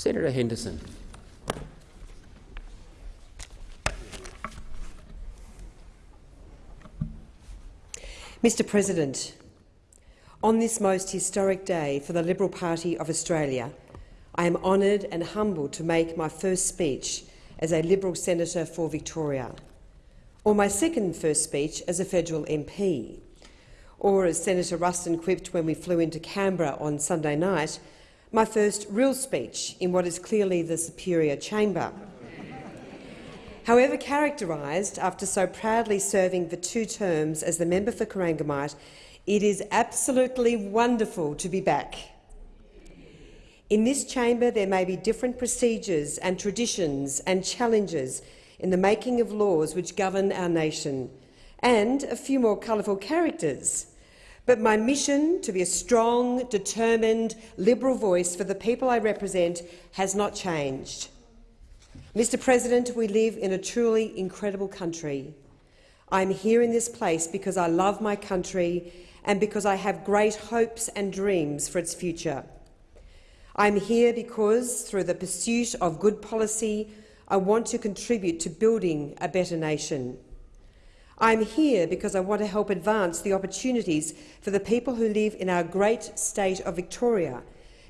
Senator Henderson. Mr President, on this most historic day for the Liberal Party of Australia, I am honoured and humbled to make my first speech as a Liberal senator for Victoria, or my second first speech as a federal MP, or as Senator Ruston quipped when we flew into Canberra on Sunday night, my first real speech in what is clearly the superior chamber. However characterised after so proudly serving for two terms as the member for Corangamite, it is absolutely wonderful to be back. In this chamber there may be different procedures and traditions and challenges in the making of laws which govern our nation, and a few more colourful characters. But my mission to be a strong, determined, Liberal voice for the people I represent has not changed. Mr President, we live in a truly incredible country. I'm here in this place because I love my country and because I have great hopes and dreams for its future. I'm here because, through the pursuit of good policy, I want to contribute to building a better nation. I'm here because I want to help advance the opportunities for the people who live in our great state of Victoria,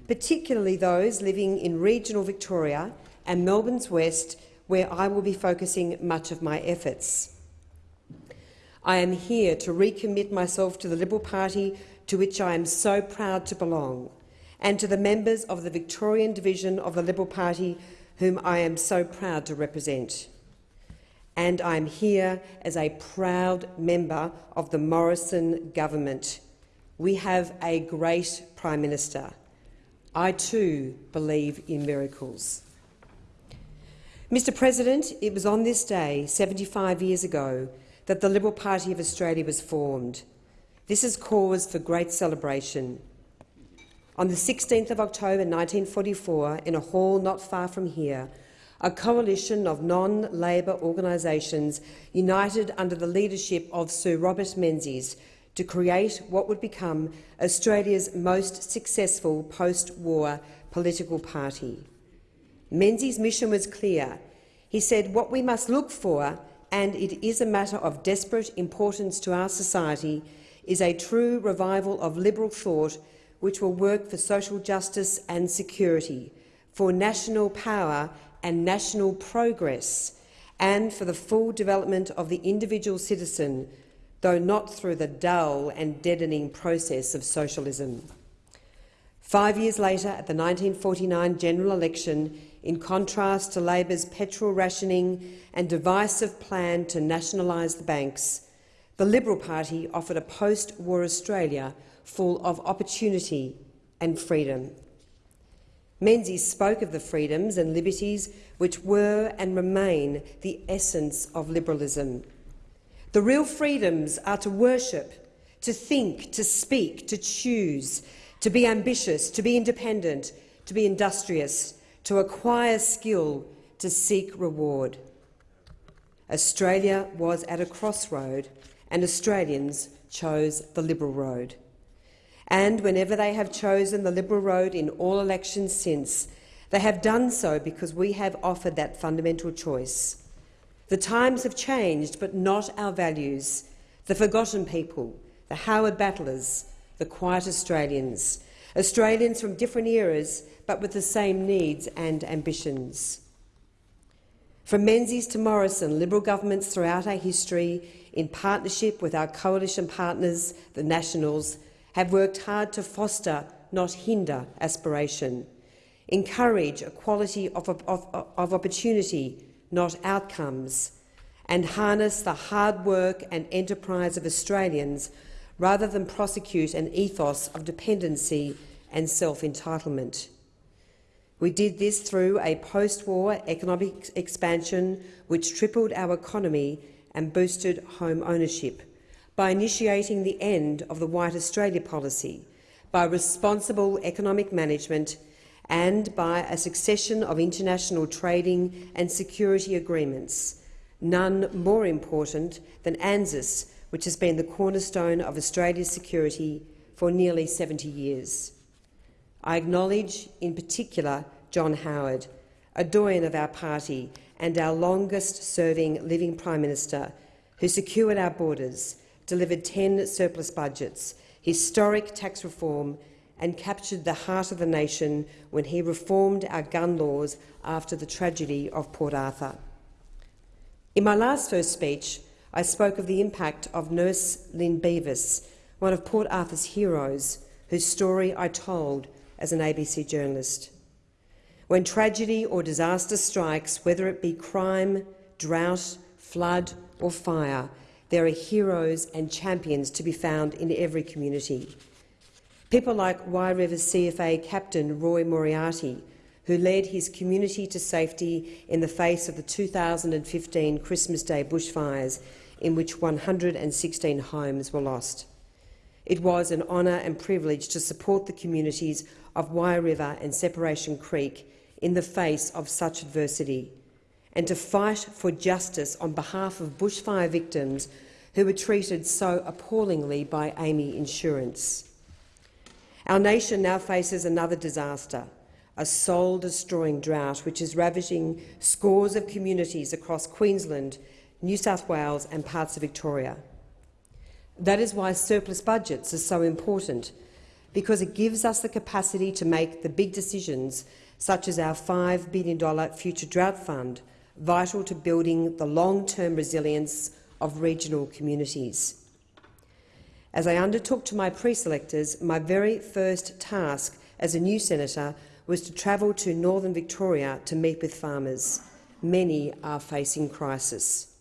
particularly those living in regional Victoria and Melbourne's West, where I will be focusing much of my efforts. I am here to recommit myself to the Liberal Party to which I am so proud to belong, and to the members of the Victorian division of the Liberal Party whom I am so proud to represent. And I am here as a proud member of the Morrison government. We have a great Prime Minister. I too believe in miracles. Mr President, it was on this day, 75 years ago, that the Liberal Party of Australia was formed. This is cause for great celebration. On the 16th of October 1944, in a hall not far from here, a coalition of non-Labor organisations united under the leadership of Sir Robert Menzies to create what would become Australia's most successful post-war political party. Menzies' mission was clear. He said what we must look for, and it is a matter of desperate importance to our society, is a true revival of liberal thought which will work for social justice and security, for national power and national progress, and for the full development of the individual citizen, though not through the dull and deadening process of socialism. Five years later, at the 1949 general election, in contrast to Labor's petrol rationing and divisive plan to nationalise the banks, the Liberal Party offered a post-war Australia full of opportunity and freedom. Menzies spoke of the freedoms and liberties which were and remain the essence of liberalism. The real freedoms are to worship, to think, to speak, to choose, to be ambitious, to be independent, to be industrious, to acquire skill, to seek reward. Australia was at a crossroad and Australians chose the Liberal road. And whenever they have chosen the Liberal road in all elections since, they have done so because we have offered that fundamental choice. The times have changed, but not our values. The forgotten people, the Howard battlers, the quiet Australians, Australians from different eras but with the same needs and ambitions. From Menzies to Morrison, Liberal governments throughout our history, in partnership with our coalition partners, the Nationals, have worked hard to foster, not hinder, aspiration, encourage equality of, of, of opportunity, not outcomes, and harness the hard work and enterprise of Australians rather than prosecute an ethos of dependency and self-entitlement. We did this through a post-war economic expansion which tripled our economy and boosted home ownership, by initiating the end of the White Australia policy, by responsible economic management and by a succession of international trading and security agreements, none more important than ANZUS, which has been the cornerstone of Australia's security for nearly 70 years. I acknowledge, in particular, John Howard, a doyen of our party and our longest-serving living Prime Minister, who secured our borders, delivered 10 surplus budgets, historic tax reform and captured the heart of the nation when he reformed our gun laws after the tragedy of Port Arthur. In my last first speech, I spoke of the impact of nurse Lynn Beavis, one of Port Arthur's heroes, whose story I told as an ABC journalist. When tragedy or disaster strikes, whether it be crime, drought, flood or fire, there are heroes and champions to be found in every community. People like Wye River CFA captain Roy Moriarty, who led his community to safety in the face of the 2015 Christmas Day bushfires, in which 116 homes were lost. It was an honour and privilege to support the communities of Wye River and Separation Creek in the face of such adversity, and to fight for justice on behalf of bushfire victims who were treated so appallingly by AAMI Insurance. Our nation now faces another disaster, a soul-destroying drought which is ravaging scores of communities across Queensland, New South Wales and parts of Victoria. That is why surplus budgets are so important, because it gives us the capacity to make the big decisions, such as our $5 billion future drought fund, vital to building the long-term resilience of regional communities. As I undertook to my pre-selectors, my very first task as a new senator was to travel to northern Victoria to meet with farmers. Many are facing crisis.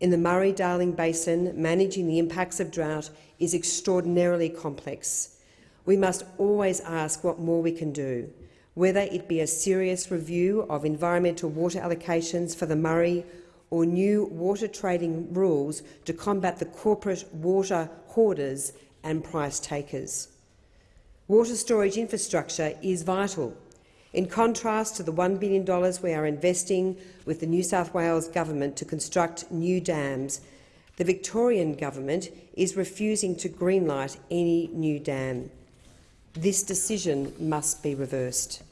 In the Murray-Darling Basin, managing the impacts of drought is extraordinarily complex. We must always ask what more we can do, whether it be a serious review of environmental water allocations for the Murray or new water trading rules to combat the corporate water hoarders and price takers. Water storage infrastructure is vital in contrast to the $1 billion we are investing with the New South Wales government to construct new dams, the Victorian government is refusing to greenlight any new dam. This decision must be reversed.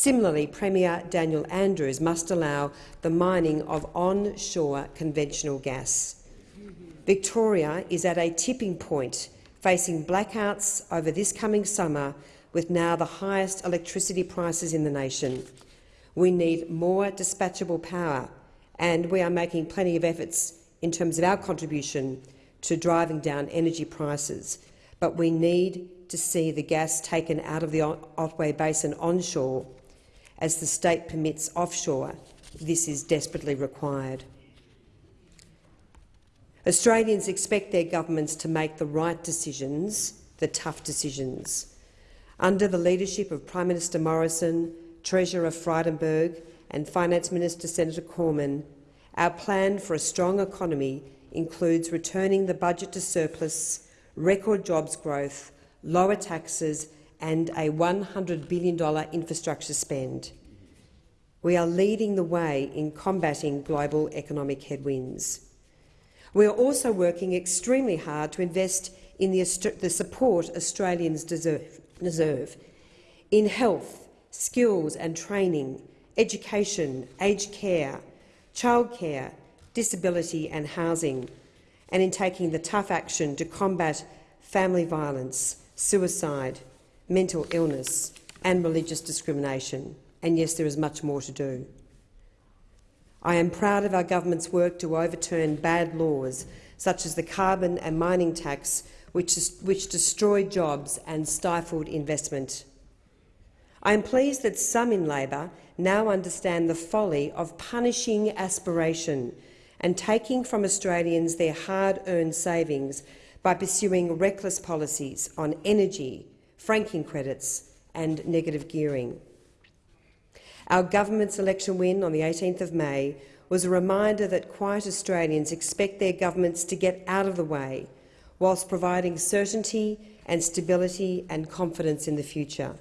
Similarly, Premier Daniel Andrews must allow the mining of onshore conventional gas. Victoria is at a tipping point, facing blackouts over this coming summer with now the highest electricity prices in the nation. We need more dispatchable power, and we are making plenty of efforts in terms of our contribution to driving down energy prices. But we need to see the gas taken out of the Otway Basin onshore as the state permits offshore. This is desperately required. Australians expect their governments to make the right decisions, the tough decisions. Under the leadership of Prime Minister Morrison, Treasurer Frydenberg and Finance Minister Senator Cormann, our plan for a strong economy includes returning the budget to surplus, record jobs growth, lower taxes and a $100 billion infrastructure spend. We are leading the way in combating global economic headwinds. We are also working extremely hard to invest in the, the support Australians deserve deserve in health, skills and training, education, aged care, childcare, disability and housing, and in taking the tough action to combat family violence, suicide, mental illness and religious discrimination. And yes, there is much more to do. I am proud of our government's work to overturn bad laws, such as the carbon and mining tax which, which destroyed jobs and stifled investment. I am pleased that some in Labor now understand the folly of punishing aspiration and taking from Australians their hard-earned savings by pursuing reckless policies on energy, franking credits and negative gearing. Our government's election win on the 18th of May was a reminder that quiet Australians expect their governments to get out of the way whilst providing certainty and stability and confidence in the future.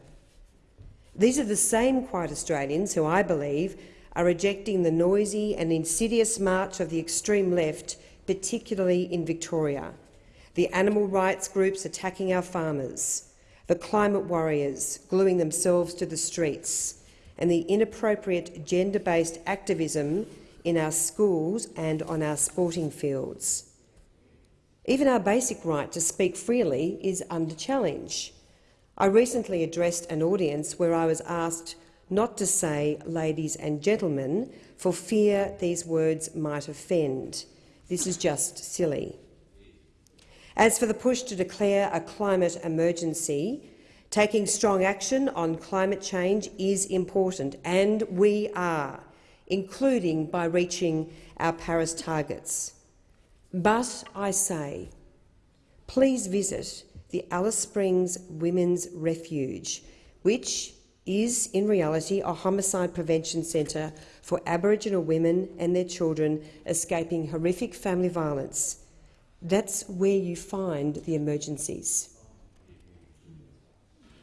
These are the same quiet Australians who, I believe, are rejecting the noisy and insidious march of the extreme left, particularly in Victoria, the animal rights groups attacking our farmers, the climate warriors gluing themselves to the streets, and the inappropriate gender-based activism in our schools and on our sporting fields. Even our basic right to speak freely is under challenge. I recently addressed an audience where I was asked not to say ladies and gentlemen for fear these words might offend. This is just silly. As for the push to declare a climate emergency, taking strong action on climate change is important, and we are, including by reaching our Paris targets. But I say, please visit the Alice Springs Women's Refuge, which is in reality a homicide prevention centre for Aboriginal women and their children escaping horrific family violence. That's where you find the emergencies.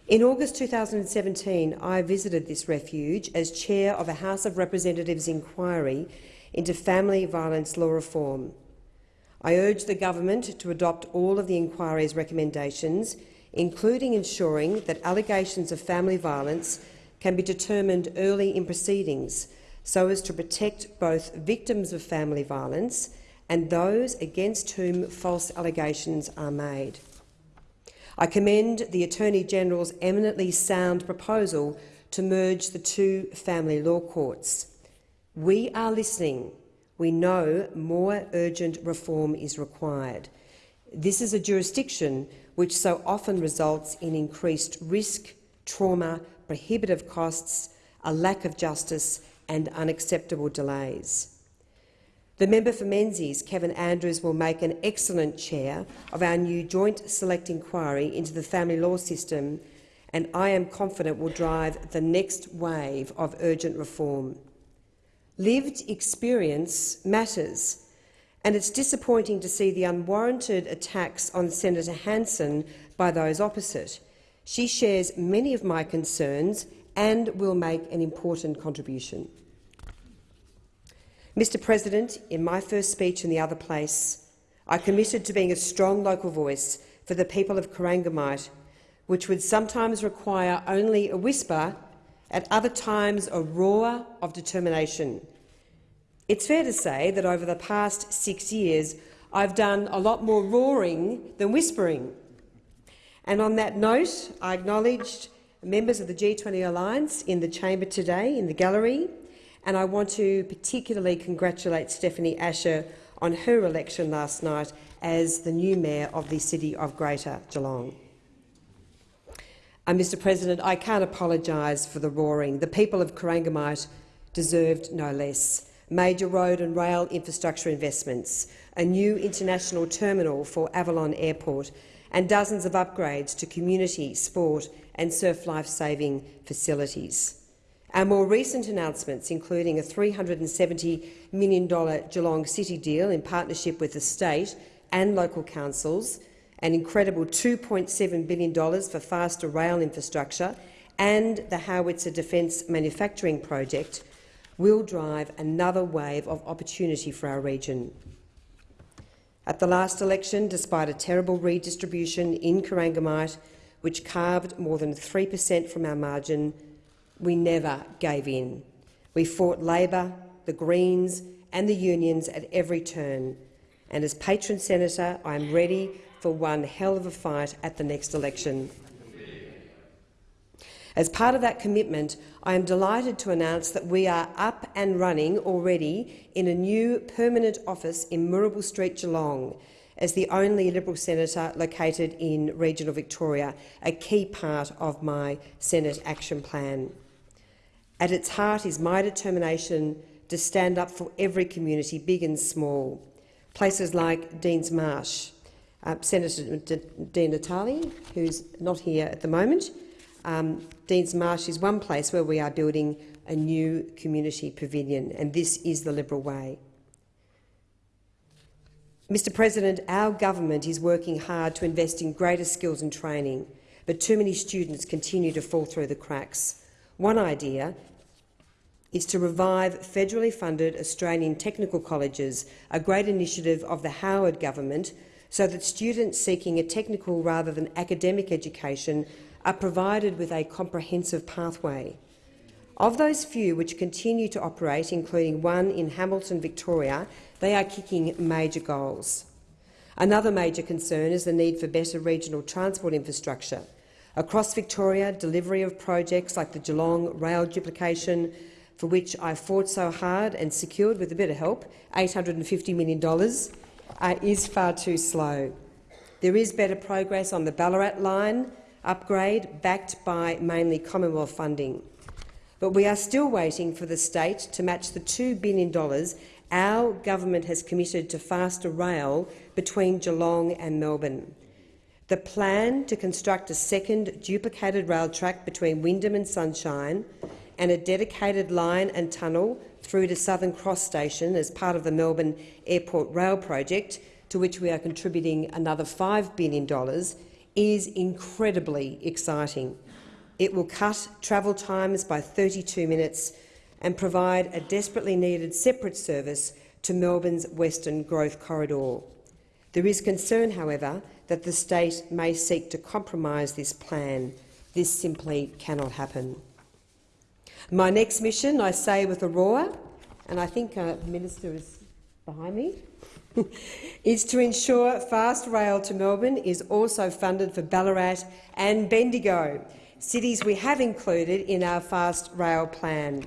In August 2017, I visited this refuge as chair of a House of Representatives inquiry into family violence law reform. I urged the government to adopt all of the inquiry's recommendations, including ensuring that allegations of family violence can be determined early in proceedings so as to protect both victims of family violence and those against whom false allegations are made. I commend the Attorney-General's eminently sound proposal to merge the two family law courts. We are listening. We know more urgent reform is required. This is a jurisdiction which so often results in increased risk, trauma, prohibitive costs, a lack of justice and unacceptable delays. The member for Menzies, Kevin Andrews, will make an excellent chair of our new joint select inquiry into the family law system and I am confident will drive the next wave of urgent reform. Lived experience matters, and it's disappointing to see the unwarranted attacks on Senator Hanson by those opposite. She shares many of my concerns and will make an important contribution. Mr President, in my first speech in the other place, I committed to being a strong local voice for the people of Corangamite, which would sometimes require only a whisper, at other times a roar of determination. It's fair to say that over the past six years I've done a lot more roaring than whispering. And on that note, I acknowledged members of the G20 Alliance in the chamber today, in the gallery, and I want to particularly congratulate Stephanie Asher on her election last night as the new mayor of the City of Greater Geelong. Uh, Mr President, I can't apologise for the roaring. The people of Corangamite deserved no less. Major road and rail infrastructure investments, a new international terminal for Avalon Airport and dozens of upgrades to community, sport and surf life-saving facilities. Our more recent announcements, including a $370 million Geelong City deal in partnership with the state and local councils, an incredible $2.7 billion for faster rail infrastructure and the Howitzer Defence Manufacturing Project, will drive another wave of opportunity for our region. At the last election, despite a terrible redistribution in Corangamite, which carved more than 3 per cent from our margin, we never gave in. We fought Labor, the Greens and the unions at every turn. And as patron senator, I am ready for one hell of a fight at the next election. As part of that commitment, I am delighted to announce that we are up and running already in a new permanent office in Moorabool Street, Geelong, as the only Liberal senator located in regional Victoria, a key part of my Senate action plan. At its heart is my determination to stand up for every community, big and small. Places like Deans Marsh, uh, Senator Di Natale, who's not here at the moment. Um, Deans Marsh is one place where we are building a new community pavilion, and this is the Liberal way. Mr President, our government is working hard to invest in greater skills and training, but too many students continue to fall through the cracks. One idea is to revive federally funded Australian technical colleges, a great initiative of the Howard government, so that students seeking a technical rather than academic education are provided with a comprehensive pathway. Of those few which continue to operate, including one in Hamilton, Victoria, they are kicking major goals. Another major concern is the need for better regional transport infrastructure. Across Victoria, delivery of projects like the Geelong rail duplication, for which I fought so hard and secured, with a bit of help, $850 million, uh, is far too slow. There is better progress on the Ballarat line upgrade, backed by mainly Commonwealth funding. But we are still waiting for the state to match the $2 billion our government has committed to faster rail between Geelong and Melbourne. The plan to construct a second duplicated rail track between Wyndham and Sunshine and a dedicated line and tunnel through to Southern Cross Station as part of the Melbourne Airport Rail Project, to which we are contributing another $5 billion, is incredibly exciting. It will cut travel times by 32 minutes and provide a desperately needed separate service to Melbourne's Western Growth Corridor. There is concern, however, that the state may seek to compromise this plan. This simply cannot happen. My next mission, I say with a roar, and I think uh, the minister is behind me, is to ensure fast rail to Melbourne is also funded for Ballarat and Bendigo, cities we have included in our fast rail plan.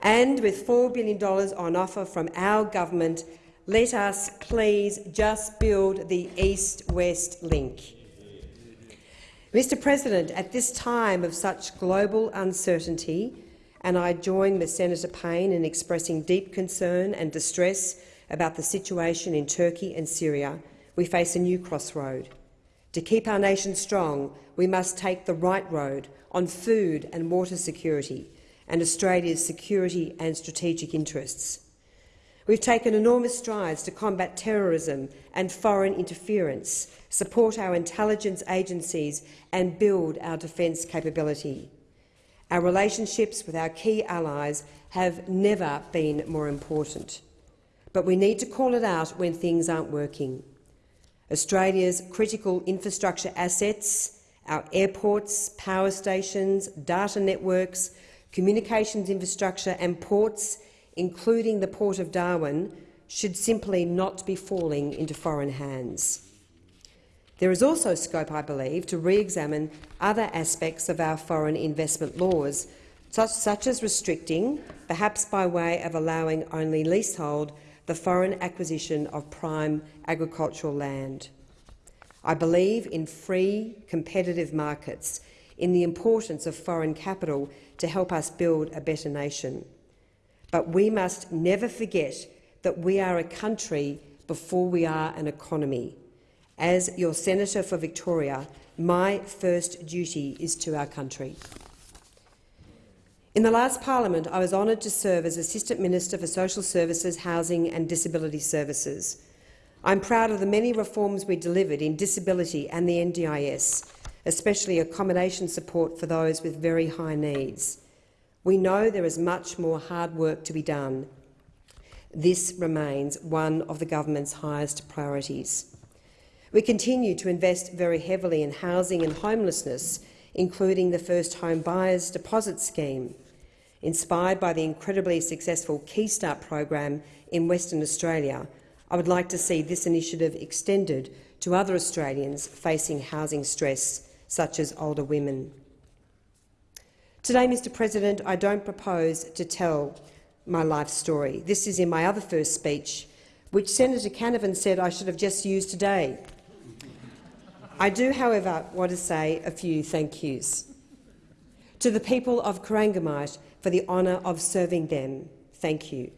And with $4 billion on offer from our government, let us please just build the east-west link. Mr President, at this time of such global uncertainty, and I join with Senator Payne in expressing deep concern and distress about the situation in Turkey and Syria, we face a new crossroad. To keep our nation strong, we must take the right road on food and water security, and Australia's security and strategic interests. We've taken enormous strides to combat terrorism and foreign interference, support our intelligence agencies and build our defence capability. Our relationships with our key allies have never been more important. But we need to call it out when things aren't working. Australia's critical infrastructure assets, our airports, power stations, data networks, communications infrastructure and ports, including the Port of Darwin, should simply not be falling into foreign hands. There is also scope, I believe, to re-examine other aspects of our foreign investment laws, such, such as restricting, perhaps by way of allowing only leasehold, the foreign acquisition of prime agricultural land. I believe in free, competitive markets, in the importance of foreign capital to help us build a better nation. But we must never forget that we are a country before we are an economy. As your Senator for Victoria, my first duty is to our country. In the last parliament, I was honoured to serve as Assistant Minister for Social Services, Housing and Disability Services. I'm proud of the many reforms we delivered in disability and the NDIS, especially accommodation support for those with very high needs. We know there is much more hard work to be done. This remains one of the government's highest priorities. We continue to invest very heavily in housing and homelessness, including the First Home Buyers Deposit Scheme. Inspired by the incredibly successful Keystart program in Western Australia, I would like to see this initiative extended to other Australians facing housing stress such as older women. Today, Mr President, I don't propose to tell my life story. This is in my other first speech, which Senator Canavan said I should have just used today. I do, however, want to say a few thank yous. To the people of Corangamite for the honour of serving them, thank you.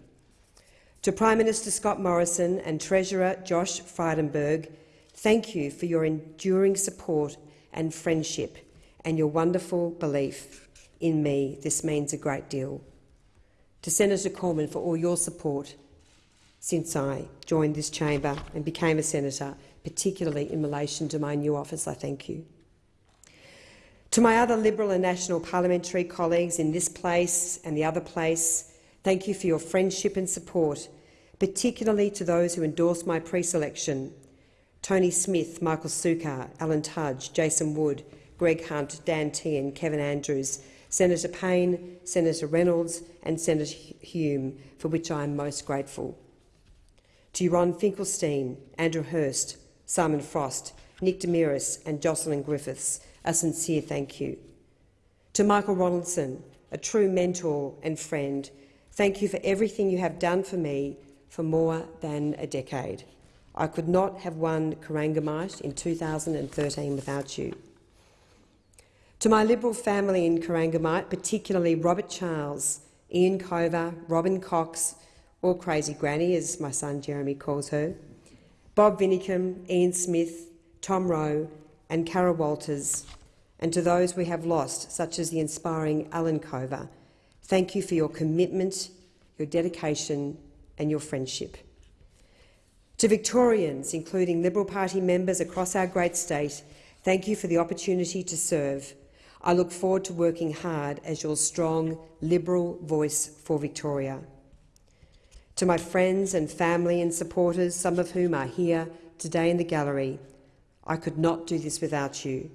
To Prime Minister Scott Morrison and Treasurer Josh Frydenberg, thank you for your enduring support and friendship and your wonderful belief in me. This means a great deal. To Senator Cormann for all your support since I joined this chamber and became a senator, particularly in relation to my new office, I thank you. To my other Liberal and National parliamentary colleagues in this place and the other place, thank you for your friendship and support, particularly to those who endorsed my pre-selection Tony Smith, Michael Sukkar, Alan Tudge, Jason Wood, Greg Hunt, Dan Tehan, Kevin Andrews, Senator Payne, Senator Reynolds and Senator Hume, for which I am most grateful. To Ron Finkelstein, Andrew Hurst, Simon Frost, Nick Demiris and Jocelyn Griffiths, a sincere thank you. To Michael Ronaldson, a true mentor and friend, thank you for everything you have done for me for more than a decade. I could not have won Corangamite in 2013 without you. To my Liberal family in Corangamite, particularly Robert Charles, Ian Cover, Robin Cox, or Crazy Granny, as my son Jeremy calls her, Bob Vinicum, Ian Smith, Tom Rowe and Carol Walters, and to those we have lost, such as the inspiring Alan Cover, thank you for your commitment, your dedication and your friendship. To Victorians, including Liberal Party members across our great state, thank you for the opportunity to serve. I look forward to working hard as your strong Liberal voice for Victoria. To my friends and family and supporters, some of whom are here today in the gallery, I could not do this without you.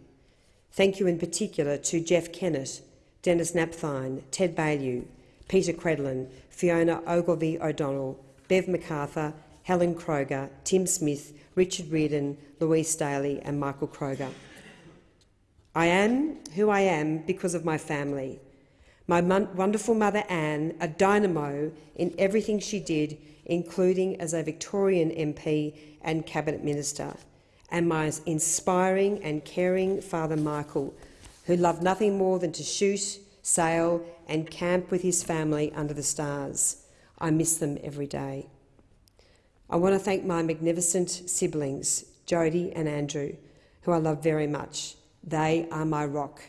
Thank you in particular to Jeff Kennett, Dennis Napthine, Ted Baillieu, Peta Credlin, Fiona Ogilvie O'Donnell, Bev MacArthur, Helen Kroger, Tim Smith, Richard Reardon, Louise Staley and Michael Kroger. I am who I am because of my family. My wonderful mother Anne, a dynamo in everything she did, including as a Victorian MP and Cabinet Minister and my inspiring and caring father Michael, who loved nothing more than to shoot, sail and camp with his family under the stars. I miss them every day. I want to thank my magnificent siblings, Jody and Andrew, who I love very much. They are my rock.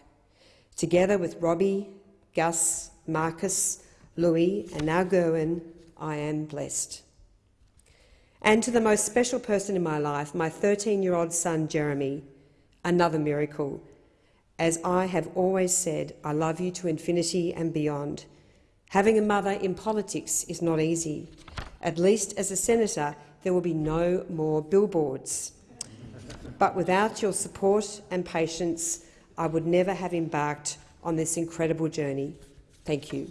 Together with Robbie, Gus, Marcus, Louis and now Gerwin, I am blessed. And to the most special person in my life, my 13-year-old son, Jeremy, another miracle. As I have always said, I love you to infinity and beyond. Having a mother in politics is not easy. At least as a senator, there will be no more billboards. But without your support and patience, I would never have embarked on this incredible journey. Thank you.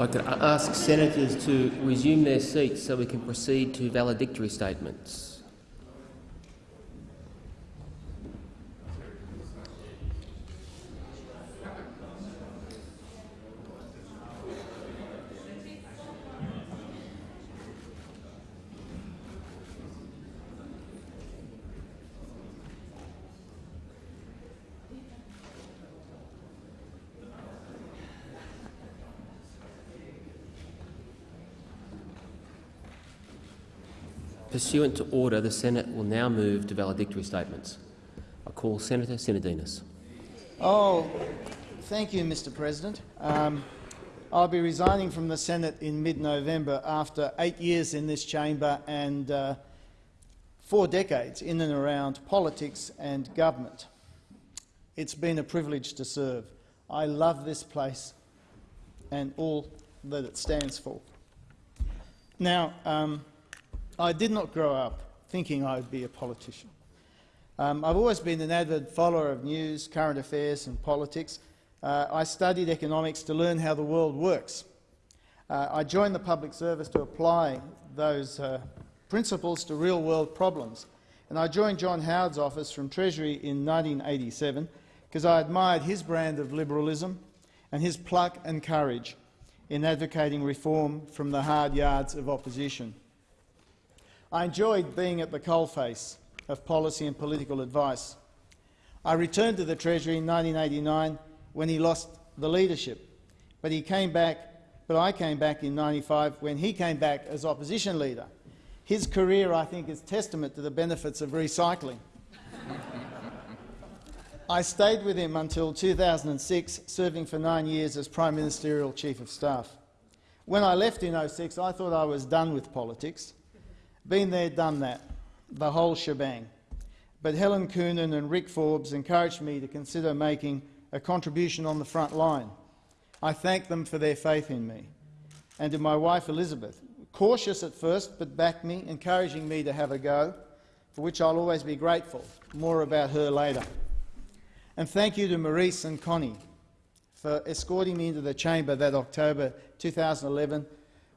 I could ask senators to resume their seats so we can proceed to valedictory statements. Pursuant to order, the Senate will now move to valedictory statements. I call Senator Sinodinos. Oh, thank you, Mr President. Um, I'll be resigning from the Senate in mid-November after eight years in this chamber and uh, four decades in and around politics and government. It's been a privilege to serve. I love this place and all that it stands for. Now, um, I did not grow up thinking I would be a politician. Um, I've always been an avid follower of news, current affairs and politics. Uh, I studied economics to learn how the world works. Uh, I joined the public service to apply those uh, principles to real-world problems. And I joined John Howard's office from Treasury in 1987 because I admired his brand of liberalism and his pluck and courage in advocating reform from the hard yards of opposition. I enjoyed being at the coalface of policy and political advice. I returned to the Treasury in 1989 when he lost the leadership, but he came back. But I came back in 95 when he came back as opposition leader. His career, I think, is testament to the benefits of recycling. I stayed with him until 2006, serving for nine years as Prime Ministerial Chief of Staff. When I left in 06, I thought I was done with politics. Been there, done that, the whole shebang. But Helen Coonan and Rick Forbes encouraged me to consider making a contribution on the front line. I thank them for their faith in me. And to my wife Elizabeth, cautious at first but backed me, encouraging me to have a go, for which I'll always be grateful. More about her later. And thank you to Marise and Connie for escorting me into the chamber that October 2011.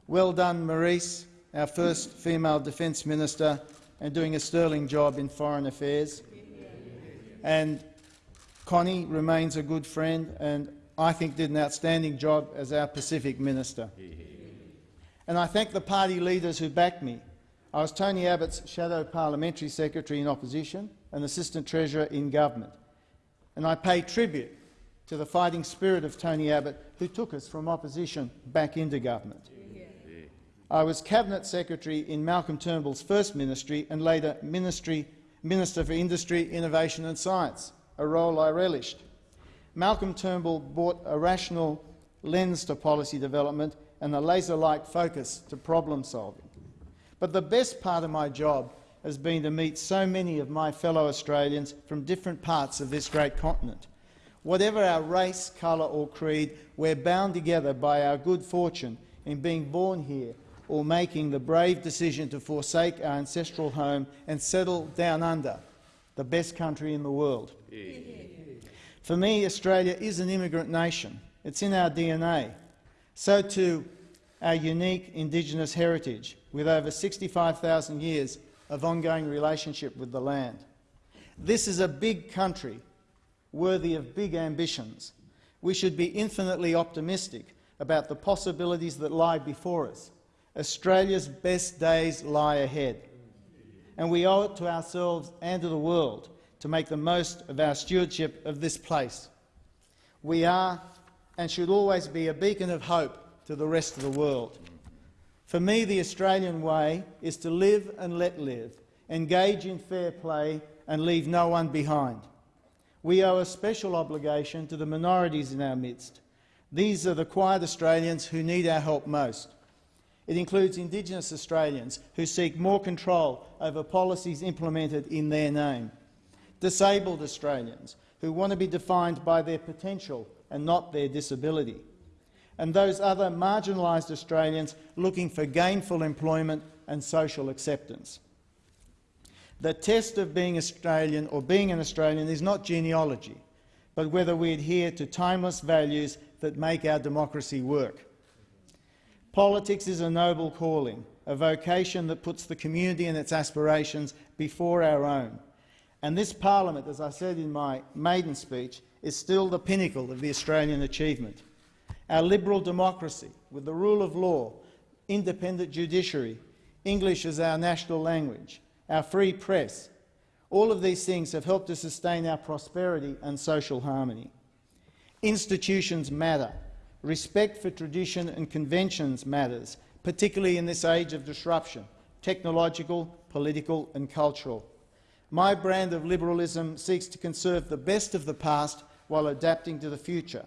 Well done, Marise our first female Defence Minister, and doing a sterling job in foreign affairs. And Connie remains a good friend and I think did an outstanding job as our Pacific Minister. And I thank the party leaders who backed me. I was Tony Abbott's Shadow Parliamentary Secretary in opposition and Assistant Treasurer in government. And I pay tribute to the fighting spirit of Tony Abbott, who took us from opposition back into government. I was Cabinet Secretary in Malcolm Turnbull's first ministry and later ministry, Minister for Industry, Innovation and Science, a role I relished. Malcolm Turnbull brought a rational lens to policy development and a laser-like focus to problem solving. But the best part of my job has been to meet so many of my fellow Australians from different parts of this great continent. Whatever our race, colour or creed, we're bound together by our good fortune in being born here or making the brave decision to forsake our ancestral home and settle down under, the best country in the world. For me, Australia is an immigrant nation. It's in our DNA. So too our unique Indigenous heritage, with over 65,000 years of ongoing relationship with the land. This is a big country, worthy of big ambitions. We should be infinitely optimistic about the possibilities that lie before us Australia's best days lie ahead, and we owe it to ourselves and to the world to make the most of our stewardship of this place. We are and should always be a beacon of hope to the rest of the world. For me, the Australian way is to live and let live, engage in fair play and leave no one behind. We owe a special obligation to the minorities in our midst. These are the quiet Australians who need our help most. It includes Indigenous Australians who seek more control over policies implemented in their name, disabled Australians who want to be defined by their potential and not their disability, and those other marginalised Australians looking for gainful employment and social acceptance. The test of being Australian or being an Australian is not genealogy, but whether we adhere to timeless values that make our democracy work. Politics is a noble calling, a vocation that puts the community and its aspirations before our own. And this parliament, as I said in my maiden speech, is still the pinnacle of the Australian achievement. Our liberal democracy, with the rule of law, independent judiciary, English as our national language, our free press, all of these things have helped to sustain our prosperity and social harmony. Institutions matter. Respect for tradition and conventions matters, particularly in this age of disruption, technological, political and cultural. My brand of liberalism seeks to conserve the best of the past while adapting to the future.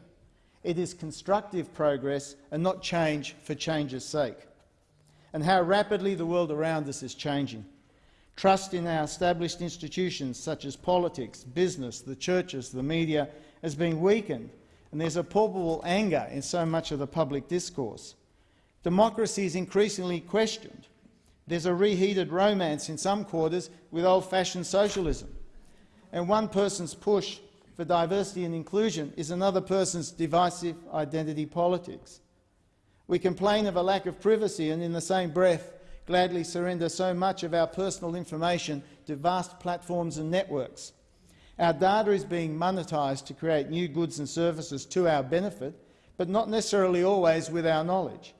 It is constructive progress and not change for change's sake. And how rapidly the world around us is changing. Trust in our established institutions such as politics, business, the churches, the media has been weakened and there's a palpable anger in so much of the public discourse. Democracy is increasingly questioned. There's a reheated romance in some quarters with old-fashioned socialism. And one person's push for diversity and inclusion is another person's divisive identity politics. We complain of a lack of privacy and in the same breath gladly surrender so much of our personal information to vast platforms and networks. Our data is being monetised to create new goods and services to our benefit, but not necessarily always with our knowledge.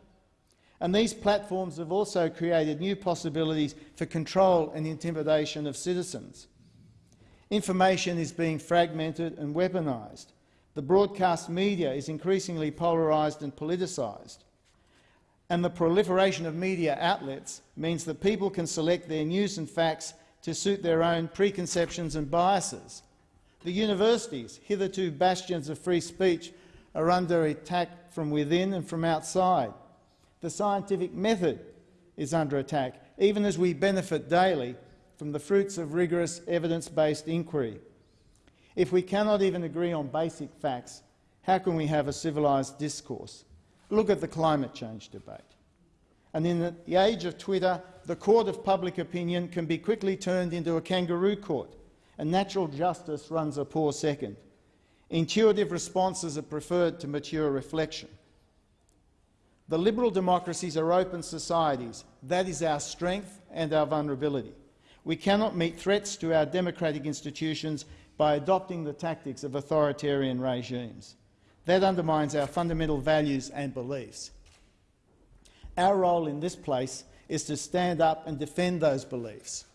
And these platforms have also created new possibilities for control and intimidation of citizens. Information is being fragmented and weaponised. The broadcast media is increasingly polarised and politicised. And the proliferation of media outlets means that people can select their news and facts to suit their own preconceptions and biases. The universities, hitherto bastions of free speech, are under attack from within and from outside. The scientific method is under attack, even as we benefit daily from the fruits of rigorous evidence-based inquiry. If we cannot even agree on basic facts, how can we have a civilised discourse? Look at the climate change debate. And in the age of Twitter, the court of public opinion can be quickly turned into a kangaroo court, and natural justice runs a poor second. Intuitive responses are preferred to mature reflection. The liberal democracies are open societies. That is our strength and our vulnerability. We cannot meet threats to our democratic institutions by adopting the tactics of authoritarian regimes. That undermines our fundamental values and beliefs. Our role in this place is to stand up and defend those beliefs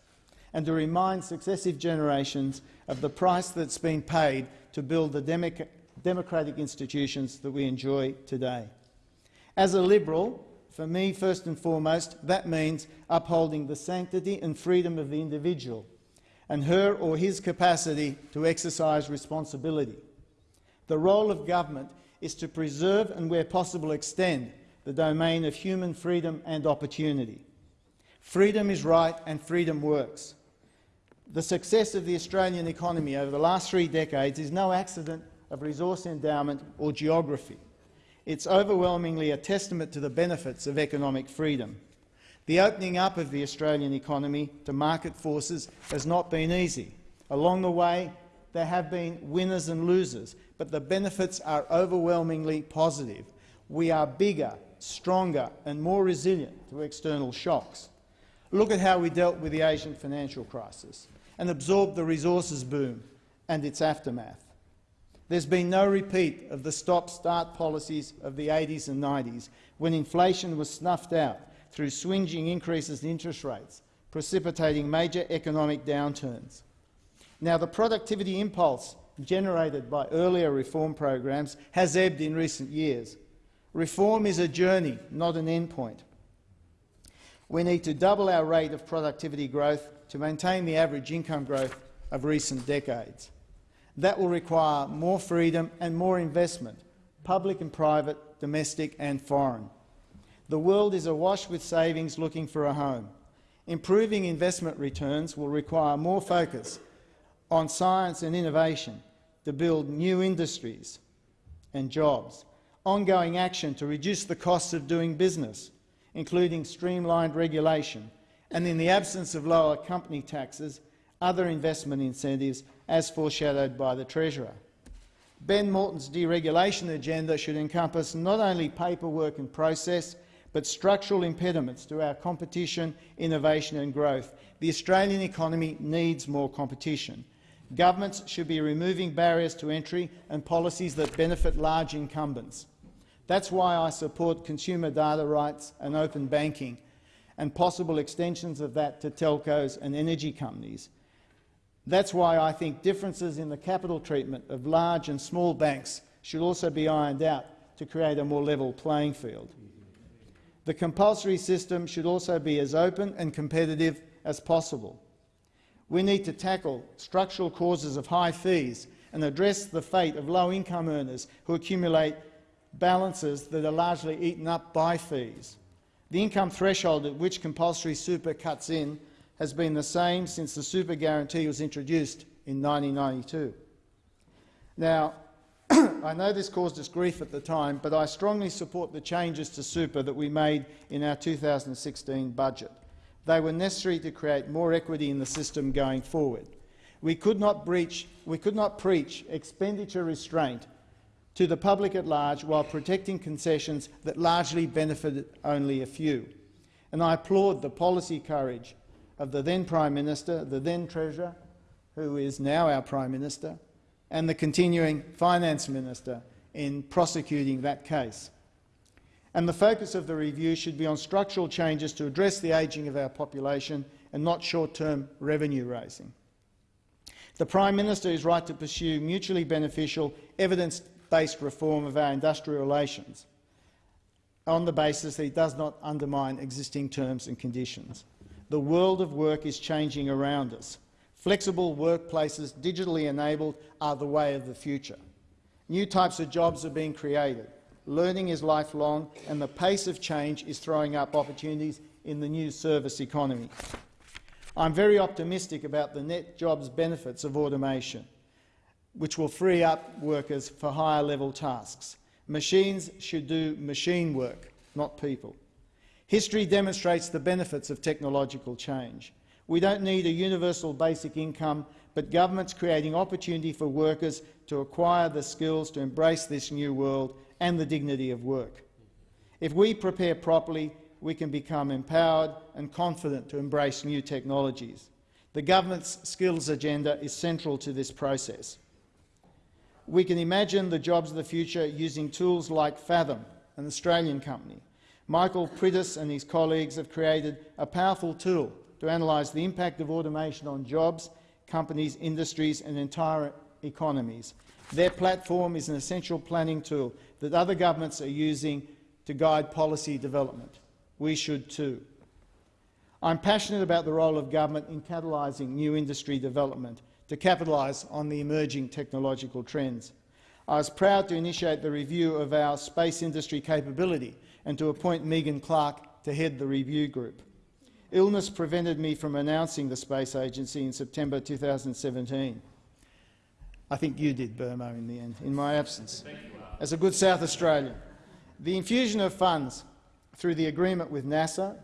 and to remind successive generations of the price that's been paid to build the democ democratic institutions that we enjoy today. As a Liberal, for me, first and foremost, that means upholding the sanctity and freedom of the individual and her or his capacity to exercise responsibility. The role of government is to preserve and, where possible, extend the domain of human freedom and opportunity. Freedom is right and freedom works. The success of the Australian economy over the last three decades is no accident of resource endowment or geography. It's overwhelmingly a testament to the benefits of economic freedom. The opening up of the Australian economy to market forces has not been easy. Along the way, there have been winners and losers, but the benefits are overwhelmingly positive. We are bigger, stronger and more resilient to external shocks. Look at how we dealt with the Asian financial crisis and absorbed the resources boom and its aftermath. There's been no repeat of the stop-start policies of the 80s and 90s, when inflation was snuffed out through swinging increases in interest rates, precipitating major economic downturns. Now, the productivity impulse generated by earlier reform programs has ebbed in recent years. Reform is a journey, not an endpoint. We need to double our rate of productivity growth to maintain the average income growth of recent decades. That will require more freedom and more investment, public and private, domestic and foreign. The world is awash with savings looking for a home. Improving investment returns will require more focus on science and innovation to build new industries and jobs, ongoing action to reduce the costs of doing business, including streamlined regulation, and in the absence of lower company taxes, other investment incentives as foreshadowed by the Treasurer. Ben Morton's deregulation agenda should encompass not only paperwork and process, but structural impediments to our competition, innovation and growth. The Australian economy needs more competition. Governments should be removing barriers to entry and policies that benefit large incumbents. That's why I support consumer data rights and open banking and possible extensions of that to telcos and energy companies. That's why I think differences in the capital treatment of large and small banks should also be ironed out to create a more level playing field. The compulsory system should also be as open and competitive as possible. We need to tackle structural causes of high fees and address the fate of low-income earners who accumulate balances that are largely eaten up by fees. The income threshold at which compulsory super cuts in has been the same since the super guarantee was introduced in 1992. Now, I know this caused us grief at the time, but I strongly support the changes to super that we made in our 2016 budget. They were necessary to create more equity in the system going forward. We could not, breach, we could not preach expenditure restraint to the public at large while protecting concessions that largely benefited only a few. And I applaud the policy courage of the then Prime Minister, the then Treasurer, who is now our Prime Minister, and the continuing Finance Minister in prosecuting that case. And the focus of the review should be on structural changes to address the ageing of our population and not short-term revenue raising. The Prime Minister is right to pursue mutually beneficial, evidence-based reform of our industrial relations on the basis that it does not undermine existing terms and conditions. The world of work is changing around us. Flexible workplaces, digitally enabled, are the way of the future. New types of jobs are being created. Learning is lifelong, and the pace of change is throwing up opportunities in the new service economy. I'm very optimistic about the net jobs benefits of automation, which will free up workers for higher-level tasks. Machines should do machine work, not people. History demonstrates the benefits of technological change. We don't need a universal basic income, but governments creating opportunity for workers to acquire the skills to embrace this new world and the dignity of work. If we prepare properly, we can become empowered and confident to embrace new technologies. The government's skills agenda is central to this process. We can imagine the jobs of the future using tools like Faethm, an Australian company, Michael Priddis and his colleagues have created a powerful tool to analyse the impact of automation on jobs, companies, industries and entire economies. Their platform is an essential planning tool that other governments are using to guide policy development. We should too. I'm passionate about the role of government in catalysing new industry development to capitalise on the emerging technological trends. I was proud to initiate the review of our space industry capability and to appoint Megan Clark to head the review group. Illness prevented me from announcing the Space Agency in September 2017. I think you did, Birmo, in the end, in my absence, as a good South Australian. The infusion of funds through the agreement with NASA,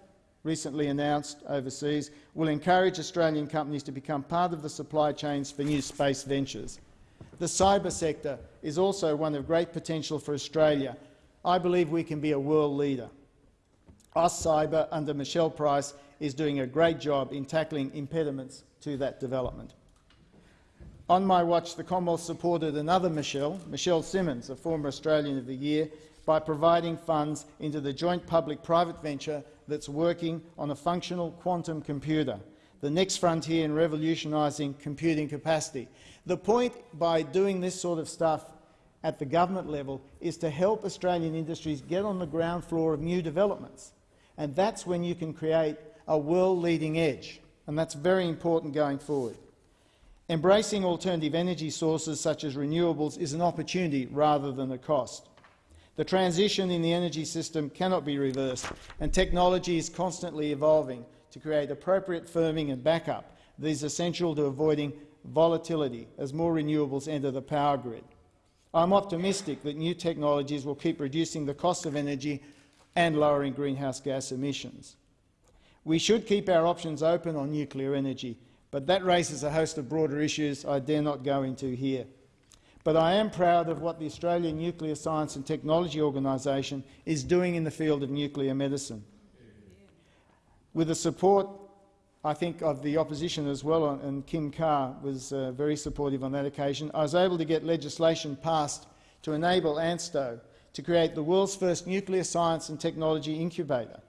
recently announced overseas, will encourage Australian companies to become part of the supply chains for new space ventures. The cyber sector is also one of great potential for Australia I believe we can be a world leader. AustCyber, under Michelle Price, is doing a great job in tackling impediments to that development. On my watch, the Commonwealth supported another Michelle, Michelle Simmons, a former Australian of the Year, by providing funds into the joint public-private venture that's working on a functional quantum computer, the next frontier in revolutionising computing capacity. The point by doing this sort of stuff at the government level is to help Australian industries get on the ground floor of new developments. And that's when you can create a world-leading edge, and that's very important going forward. Embracing alternative energy sources such as renewables is an opportunity rather than a cost. The transition in the energy system cannot be reversed, and technology is constantly evolving to create appropriate firming and backup that is essential to avoiding volatility as more renewables enter the power grid. I'm optimistic that new technologies will keep reducing the cost of energy and lowering greenhouse gas emissions. We should keep our options open on nuclear energy, but that raises a host of broader issues I dare not go into here. But I am proud of what the Australian Nuclear Science and Technology Organisation is doing in the field of nuclear medicine. With the support, I think, of the opposition as well, and Kim Carr was uh, very supportive on that occasion, I was able to get legislation passed to enable ANSTO to create the world's first nuclear science and technology incubator,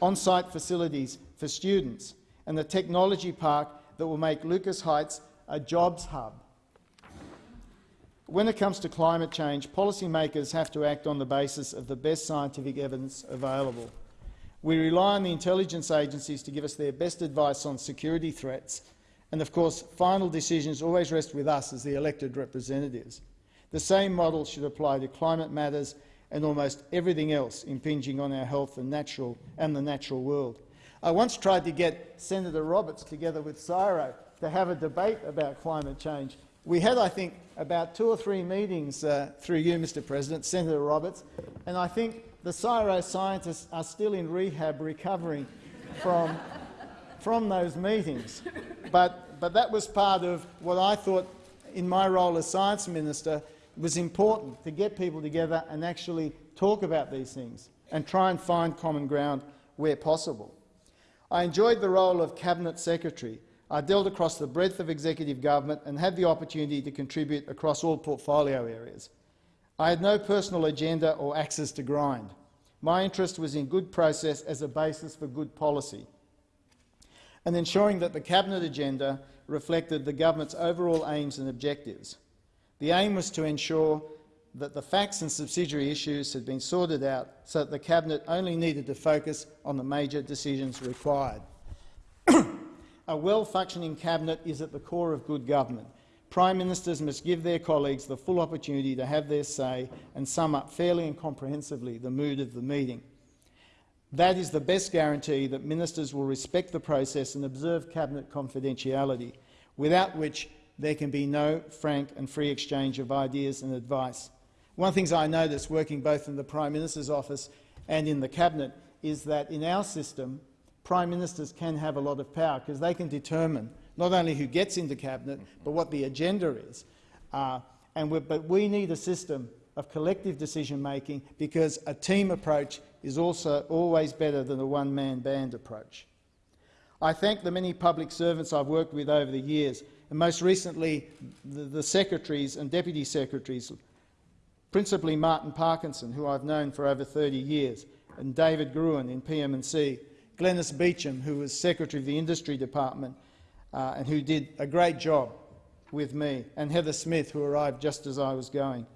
on-site facilities for students, and a technology park that will make Lucas Heights a jobs hub. When it comes to climate change, policymakers have to act on the basis of the best scientific evidence available. We rely on the intelligence agencies to give us their best advice on security threats, and of course final decisions always rest with us as the elected representatives. The same model should apply to climate matters and almost everything else impinging on our health and, natural, and the natural world. I once tried to get Senator Roberts together with CSIRO to have a debate about climate change. We had, I think, about two or three meetings uh, through you, Mr President, Senator Roberts, and I think the CSIRO scientists are still in rehab recovering from, from those meetings. But, but that was part of what I thought, in my role as Science Minister, was important to get people together and actually talk about these things and try and find common ground where possible. I enjoyed the role of Cabinet Secretary. I dealt across the breadth of executive government and had the opportunity to contribute across all portfolio areas. I had no personal agenda or axes to grind. My interest was in good process as a basis for good policy and ensuring that the Cabinet agenda reflected the government's overall aims and objectives. The aim was to ensure that the facts and subsidiary issues had been sorted out so that the Cabinet only needed to focus on the major decisions required. a well-functioning Cabinet is at the core of good government. Prime Ministers must give their colleagues the full opportunity to have their say and sum up fairly and comprehensively the mood of the meeting. That is the best guarantee that ministers will respect the process and observe Cabinet confidentiality, without which there can be no frank and free exchange of ideas and advice. One of the things I that's working both in the Prime Minister's office and in the Cabinet is that in our system, Prime Ministers can have a lot of power because they can determine not only who gets into Cabinet but what the agenda is. Uh, and but we need a system of collective decision-making because a team approach is also always better than a one-man band approach. I thank the many public servants I've worked with over the years and most recently the, the secretaries and deputy secretaries, principally Martin Parkinson, who I've known for over 30 years, and David Gruen in PM&C, Glenys Beauchamp, who was Secretary of the Industry Department uh, and who did a great job with me, and Heather Smith, who arrived just as I was going.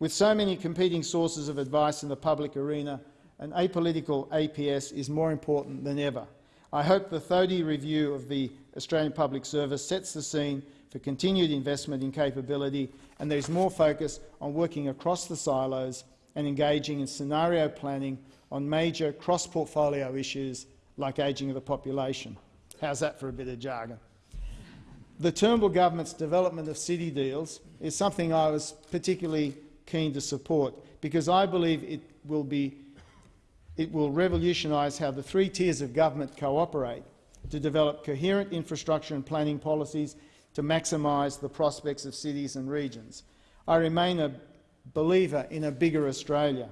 With so many competing sources of advice in the public arena, an apolitical APS is more important than ever. I hope the Thodey review of the Australian Public Service sets the scene for continued investment in capability and there is more focus on working across the silos and engaging in scenario planning on major cross-portfolio issues like ageing of the population. How's that for a bit of jargon? The Turnbull government's development of city deals is something I was particularly keen to support because I believe it will, be, it will revolutionise how the three tiers of government cooperate to develop coherent infrastructure and planning policies to maximise the prospects of cities and regions. I remain a believer in a bigger Australia.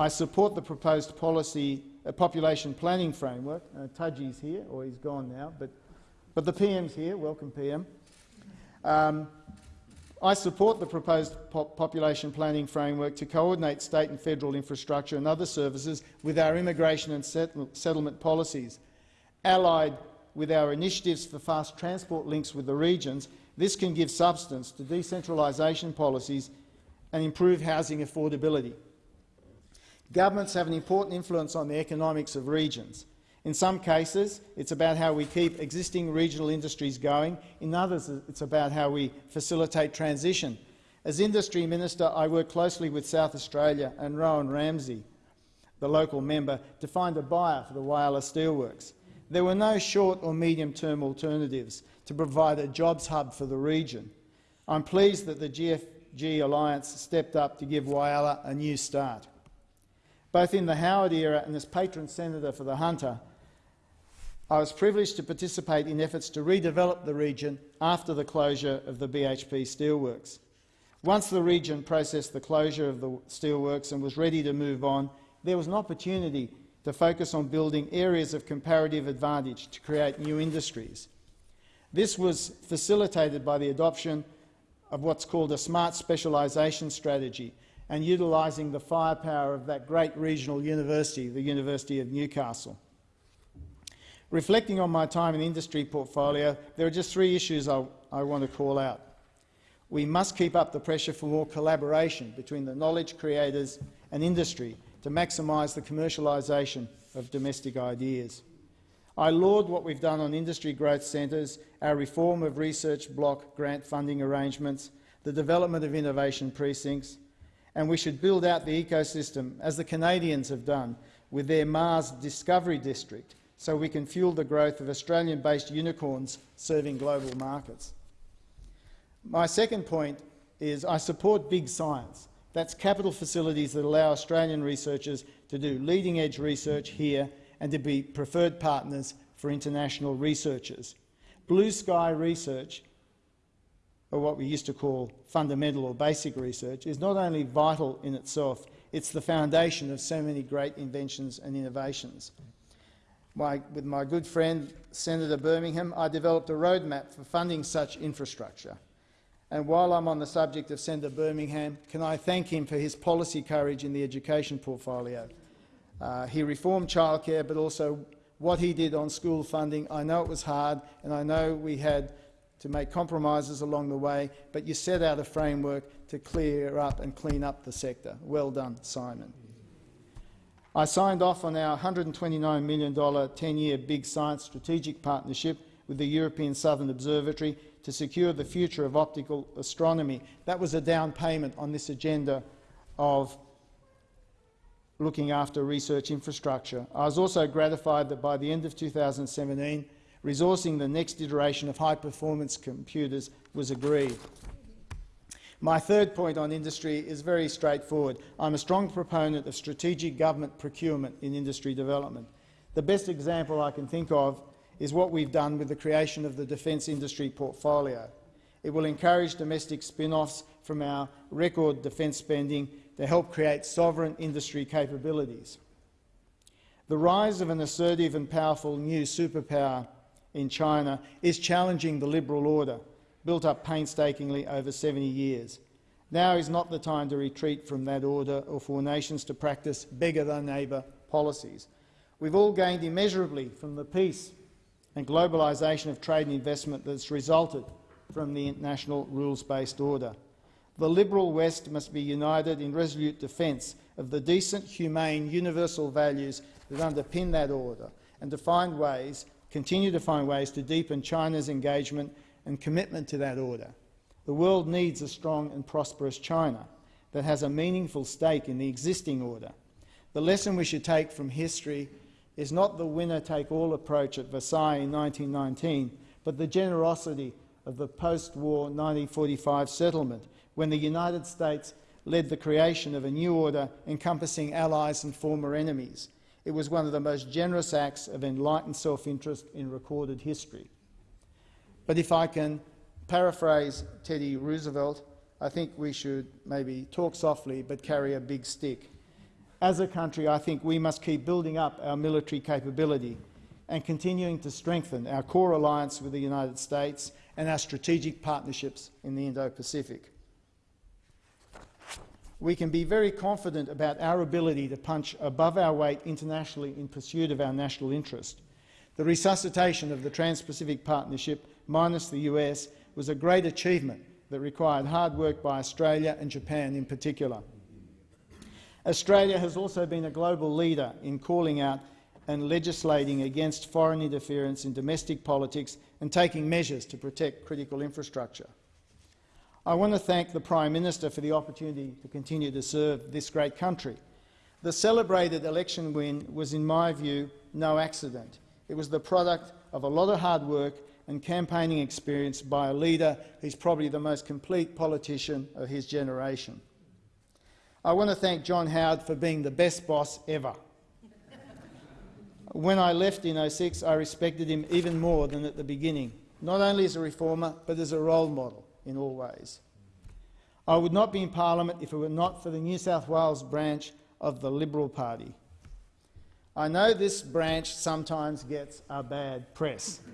I support the proposed policy uh, population planning framework. Uh, Tudgey's here, or he's gone now, but, but the PM's here. Welcome, PM. Um, I support the proposed population planning framework to coordinate state and federal infrastructure and other services with our immigration and settlement policies allied with our initiatives for fast transport links with the regions, this can give substance to decentralisation policies and improve housing affordability. Governments have an important influence on the economics of regions. In some cases, it's about how we keep existing regional industries going. In others, it's about how we facilitate transition. As Industry Minister, I work closely with South Australia and Rowan Ramsey, the local member, to find a buyer for the Whyalla Steelworks. There were no short or medium-term alternatives to provide a jobs hub for the region. I'm pleased that the GFG Alliance stepped up to give Whyalla a new start. Both in the Howard era and as patron senator for the Hunter, I was privileged to participate in efforts to redevelop the region after the closure of the BHP steelworks. Once the region processed the closure of the steelworks and was ready to move on, there was an opportunity to focus on building areas of comparative advantage to create new industries. This was facilitated by the adoption of what's called a smart specialisation strategy and utilising the firepower of that great regional university, the University of Newcastle. Reflecting on my time in the industry portfolio, there are just three issues I, I want to call out. We must keep up the pressure for more collaboration between the knowledge creators and industry to maximise the commercialisation of domestic ideas. I laud what we've done on industry growth centres, our reform of research block grant funding arrangements, the development of innovation precincts, and we should build out the ecosystem, as the Canadians have done with their Mars Discovery District, so we can fuel the growth of Australian-based unicorns serving global markets. My second point is I support big science. That's capital facilities that allow Australian researchers to do leading-edge research here and to be preferred partners for international researchers. Blue sky research, or what we used to call fundamental or basic research, is not only vital in itself, it's the foundation of so many great inventions and innovations my, with my good friend Senator Birmingham, I developed a roadmap for funding such infrastructure. And while I'm on the subject of Senator Birmingham, can I thank him for his policy courage in the education portfolio. Uh, he reformed childcare, but also what he did on school funding. I know it was hard, and I know we had to make compromises along the way, but you set out a framework to clear up and clean up the sector. Well done, Simon. I signed off on our $129 million 10-year Big Science strategic partnership with the European Southern Observatory to secure the future of optical astronomy. That was a down payment on this agenda of looking after research infrastructure. I was also gratified that by the end of 2017, resourcing the next iteration of high-performance computers was agreed. My third point on industry is very straightforward. I'm a strong proponent of strategic government procurement in industry development. The best example I can think of is what we've done with the creation of the defence industry portfolio. It will encourage domestic spin-offs from our record defence spending to help create sovereign industry capabilities. The rise of an assertive and powerful new superpower in China is challenging the liberal order built up painstakingly over 70 years. Now is not the time to retreat from that order or for nations to practice beggar-thy-neighbour policies. We've all gained immeasurably from the peace and globalisation of trade and investment that's resulted from the international rules-based order. The liberal West must be united in resolute defence of the decent, humane, universal values that underpin that order and to find ways, continue to find ways to deepen China's engagement and commitment to that order. The world needs a strong and prosperous China that has a meaningful stake in the existing order. The lesson we should take from history is not the winner-take-all approach at Versailles in 1919, but the generosity of the post-war 1945 settlement, when the United States led the creation of a new order encompassing allies and former enemies. It was one of the most generous acts of enlightened self-interest in recorded history. But if I can paraphrase Teddy Roosevelt, I think we should maybe talk softly but carry a big stick. As a country, I think we must keep building up our military capability and continuing to strengthen our core alliance with the United States and our strategic partnerships in the Indo-Pacific. We can be very confident about our ability to punch above our weight internationally in pursuit of our national interest. The resuscitation of the Trans-Pacific Partnership minus the US, was a great achievement that required hard work by Australia and Japan in particular. Australia has also been a global leader in calling out and legislating against foreign interference in domestic politics and taking measures to protect critical infrastructure. I want to thank the Prime Minister for the opportunity to continue to serve this great country. The celebrated election win was, in my view, no accident. It was the product of a lot of hard work and campaigning experience by a leader who's probably the most complete politician of his generation. I want to thank John Howard for being the best boss ever. When I left in 06, I respected him even more than at the beginning, not only as a reformer, but as a role model in all ways. I would not be in parliament if it were not for the New South Wales branch of the Liberal Party. I know this branch sometimes gets a bad press.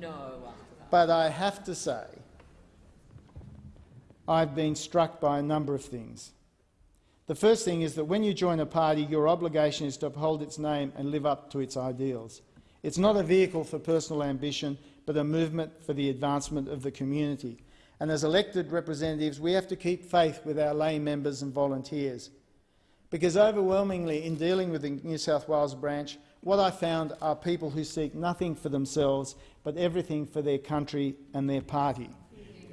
No. But I have to say, I've been struck by a number of things. The first thing is that when you join a party, your obligation is to uphold its name and live up to its ideals. It's not a vehicle for personal ambition, but a movement for the advancement of the community. And as elected representatives, we have to keep faith with our lay members and volunteers. Because overwhelmingly, in dealing with the New South Wales branch, what I found are people who seek nothing for themselves but everything for their country and their party.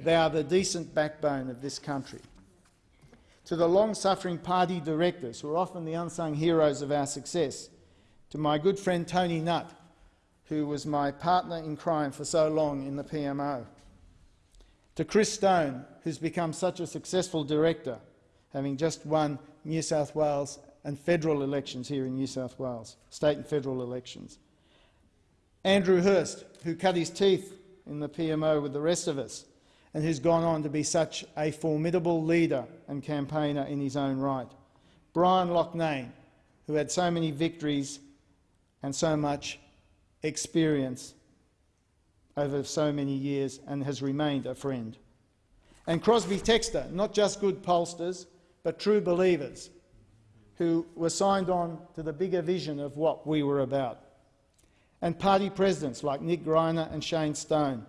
They are the decent backbone of this country. To the long-suffering party directors, who are often the unsung heroes of our success, to my good friend Tony Nutt, who was my partner in crime for so long in the PMO, to Chris Stone, who's become such a successful director, having just won New South Wales and federal elections here in New South Wales, state and federal elections. Andrew Hirst, who cut his teeth in the PMO with the rest of us and who's gone on to be such a formidable leader and campaigner in his own right. Brian Loughnane, who had so many victories and so much experience over so many years and has remained a friend. And Crosby Textor, not just good pollsters, but true believers, who were signed on to the bigger vision of what we were about. And party presidents like Nick Greiner and Shane Stone.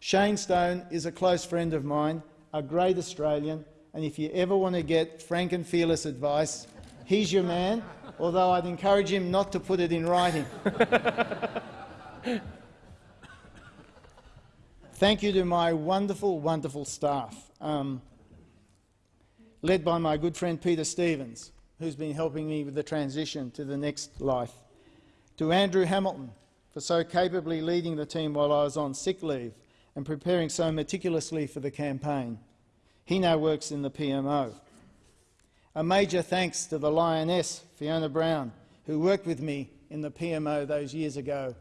Shane Stone is a close friend of mine, a great Australian, and if you ever want to get frank and fearless advice, he's your man, although I'd encourage him not to put it in writing. Thank you to my wonderful, wonderful staff, um, led by my good friend Peter Stevens, who's been helping me with the transition to the next life, to Andrew Hamilton for so capably leading the team while I was on sick leave and preparing so meticulously for the campaign. He now works in the PMO. A major thanks to the Lioness, Fiona Brown, who worked with me in the PMO those years ago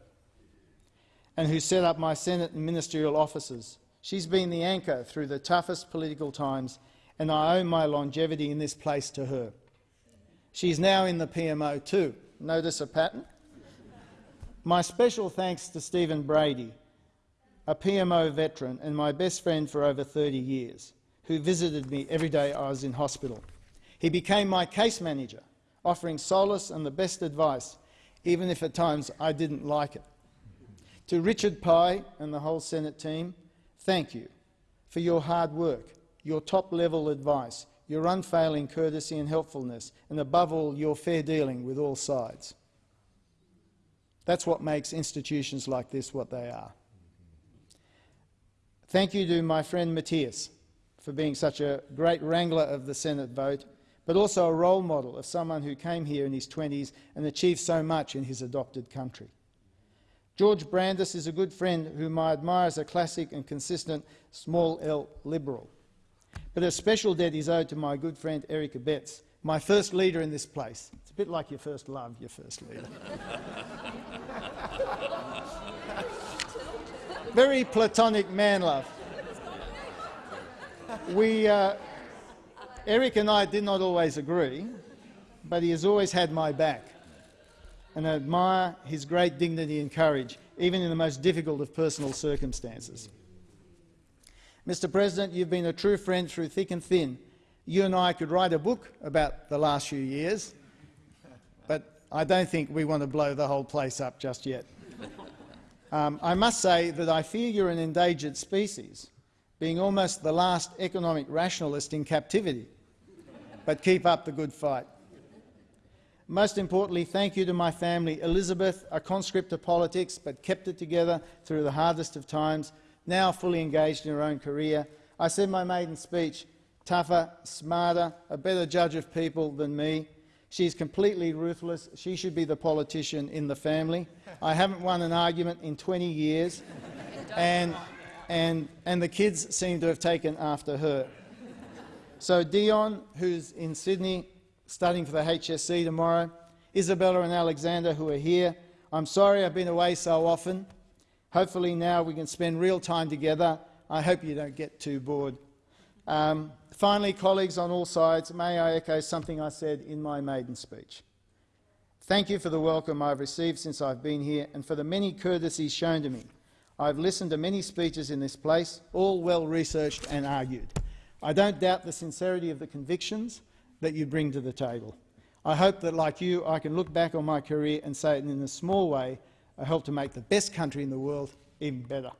and who set up my Senate and ministerial offices. She's been the anchor through the toughest political times, and I owe my longevity in this place to her. She's now in the PMO too. Notice a pattern? My special thanks to Stephen Brady, a PMO veteran and my best friend for over 30 years, who visited me every day I was in hospital. He became my case manager, offering solace and the best advice, even if at times I didn't like it. To Richard Pye and the whole Senate team, thank you for your hard work, your top-level advice, your unfailing courtesy and helpfulness, and above all, your fair dealing with all sides. That's what makes institutions like this what they are. Thank you to my friend Mathias for being such a great wrangler of the Senate vote, but also a role model of someone who came here in his 20s and achieved so much in his adopted country. George Brandis is a good friend whom I admire as a classic and consistent small L liberal. But a special debt is owed to my good friend Eric Abetz, my first leader in this place. It's a bit like your first love, your first leader. Very platonic man love. We, uh, Eric and I did not always agree, but he has always had my back, and admire his great dignity and courage, even in the most difficult of personal circumstances. Mr President, you've been a true friend through thick and thin. You and I could write a book about the last few years, but I don't think we want to blow the whole place up just yet. Um, I must say that I fear you're an endangered species, being almost the last economic rationalist in captivity. But keep up the good fight. Most importantly, thank you to my family, Elizabeth, a conscript of politics, but kept it together through the hardest of times, now fully engaged in her own career. I said my maiden speech, tougher, smarter, a better judge of people than me. She's completely ruthless. She should be the politician in the family. I haven't won an argument in 20 years, and, and, and the kids seem to have taken after her. So Dion, who's in Sydney studying for the HSC tomorrow, Isabella and Alexander, who are here, I'm sorry I've been away so often. Hopefully now we can spend real time together. I hope you don't get too bored. Um, finally, colleagues on all sides, may I echo something I said in my maiden speech. Thank you for the welcome I've received since I've been here and for the many courtesies shown to me. I've listened to many speeches in this place, all well researched and argued. I don't doubt the sincerity of the convictions that you bring to the table. I hope that, like you, I can look back on my career and say in a small way uh, I helped to make the best country in the world even better.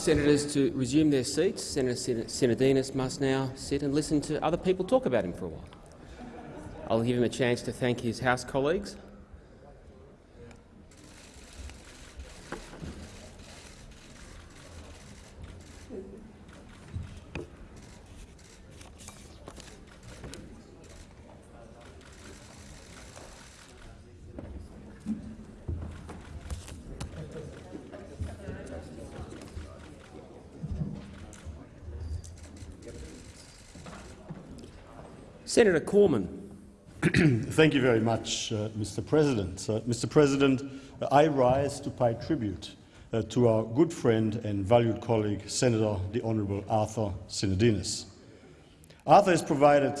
Senators to resume their seats. Senator Sinodinos must now sit and listen to other people talk about him for a while. I'll give him a chance to thank his House colleagues. Senator Cormann. Thank you very much, uh, Mr. President. Uh, Mr. President, I rise to pay tribute uh, to our good friend and valued colleague, Senator the Honourable Arthur Sinodinos. Arthur has provided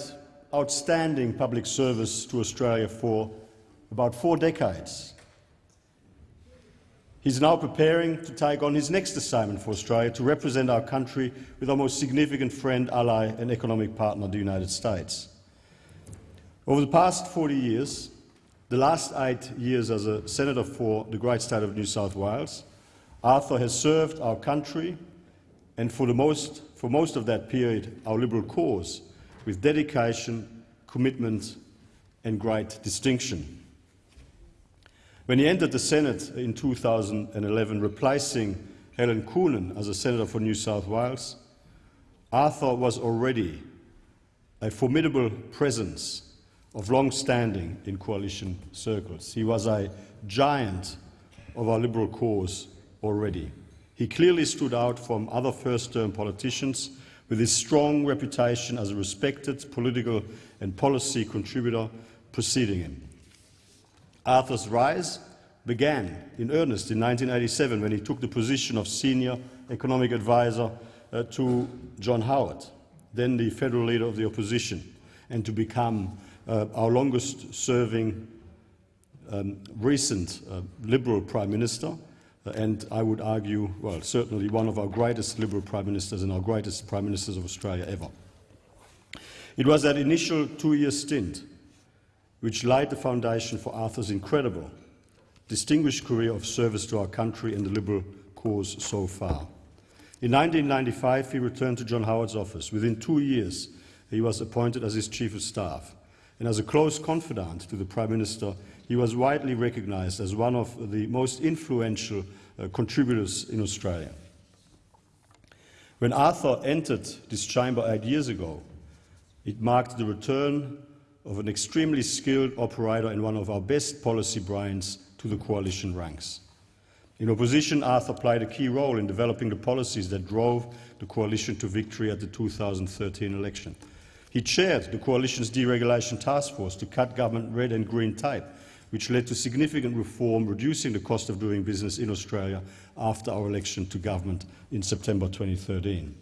outstanding public service to Australia for about four decades. He's now preparing to take on his next assignment for Australia to represent our country with our most significant friend, ally and economic partner, the United States. Over the past 40 years, the last eight years as a senator for the great state of New South Wales, Arthur has served our country and for, most, for most of that period our Liberal cause with dedication, commitment and great distinction. When he entered the Senate in 2011, replacing Helen Coonan as a senator for New South Wales, Arthur was already a formidable presence of long standing in coalition circles. He was a giant of our Liberal cause already. He clearly stood out from other first-term politicians with his strong reputation as a respected political and policy contributor preceding him. Arthur's rise began in earnest in 1987 when he took the position of senior economic advisor uh, to John Howard, then the federal leader of the opposition, and to become uh, our longest serving um, recent uh, Liberal Prime Minister, uh, and I would argue, well, certainly one of our greatest Liberal Prime Ministers and our greatest Prime Ministers of Australia ever. It was that initial two-year stint which laid the foundation for Arthur's incredible, distinguished career of service to our country and the Liberal cause so far. In 1995, he returned to John Howard's office. Within two years, he was appointed as his Chief of Staff. And as a close confidant to the Prime Minister, he was widely recognised as one of the most influential uh, contributors in Australia. When Arthur entered this chamber eight years ago, it marked the return of an extremely skilled operator and one of our best policy brains to the coalition ranks. In opposition, Arthur played a key role in developing the policies that drove the coalition to victory at the 2013 election. He chaired the coalition's deregulation task force to cut government red and green tape, which led to significant reform, reducing the cost of doing business in Australia after our election to government in September 2013.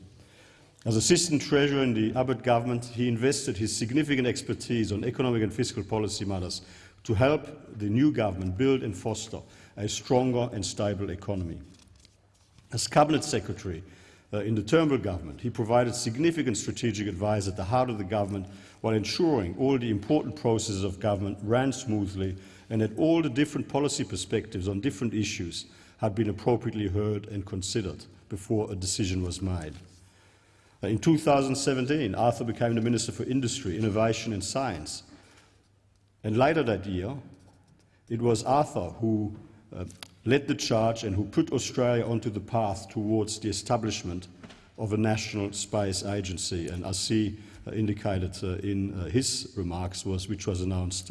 As Assistant Treasurer in the Abbott government, he invested his significant expertise on economic and fiscal policy matters to help the new government build and foster a stronger and stable economy. As Cabinet Secretary uh, in the Turnbull government, he provided significant strategic advice at the heart of the government while ensuring all the important processes of government ran smoothly and that all the different policy perspectives on different issues had been appropriately heard and considered before a decision was made. Uh, in 2017, Arthur became the Minister for Industry, Innovation and Science. And later that year, it was Arthur who uh, led the charge and who put Australia onto the path towards the establishment of a national space agency. And as he uh, indicated uh, in uh, his remarks, was, which was announced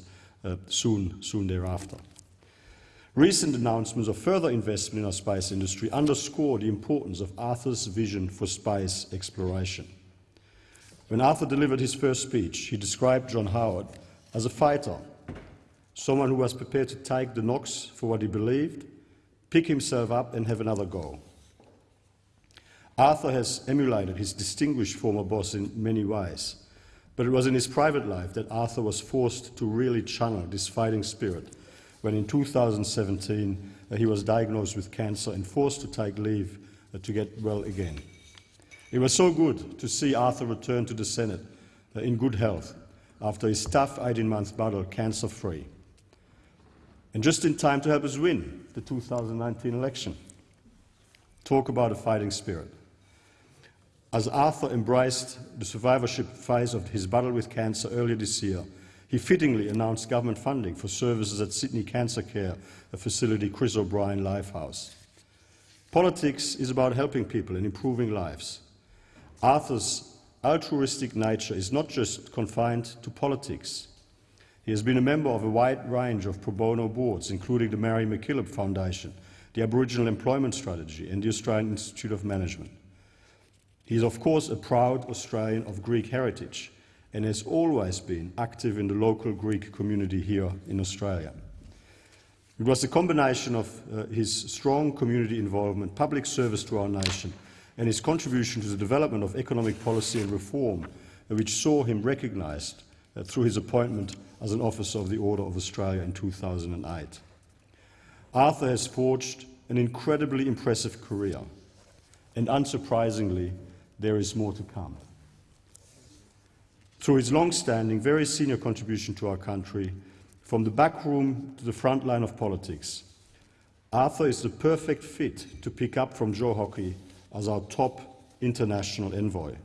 soon, soon thereafter. Recent announcements of further investment in our space industry underscore the importance of Arthur's vision for space exploration. When Arthur delivered his first speech, he described John Howard as a fighter, someone who was prepared to take the knocks for what he believed, pick himself up and have another go. Arthur has emulated his distinguished former boss in many ways, but it was in his private life that Arthur was forced to really channel this fighting spirit when in 2017 uh, he was diagnosed with cancer and forced to take leave uh, to get well again. It was so good to see Arthur return to the Senate uh, in good health after his tough 18-month battle cancer-free, and just in time to help us win the 2019 election. Talk about a fighting spirit. As Arthur embraced the survivorship phase of his battle with cancer earlier this year, he fittingly announced government funding for services at Sydney Cancer Care a facility Chris O'Brien Lifehouse. Politics is about helping people and improving lives. Arthur's altruistic nature is not just confined to politics. He has been a member of a wide range of pro bono boards, including the Mary MacKillop Foundation, the Aboriginal Employment Strategy and the Australian Institute of Management. He is, of course, a proud Australian of Greek heritage and has always been active in the local Greek community here in Australia. It was a combination of uh, his strong community involvement, public service to our nation, and his contribution to the development of economic policy and reform, uh, which saw him recognised uh, through his appointment as an Officer of the Order of Australia in 2008. Arthur has forged an incredibly impressive career, and unsurprisingly, there is more to come. Through his long-standing, very senior contribution to our country, from the back room to the front line of politics, Arthur is the perfect fit to pick up from Joe Hockey as our top international envoy.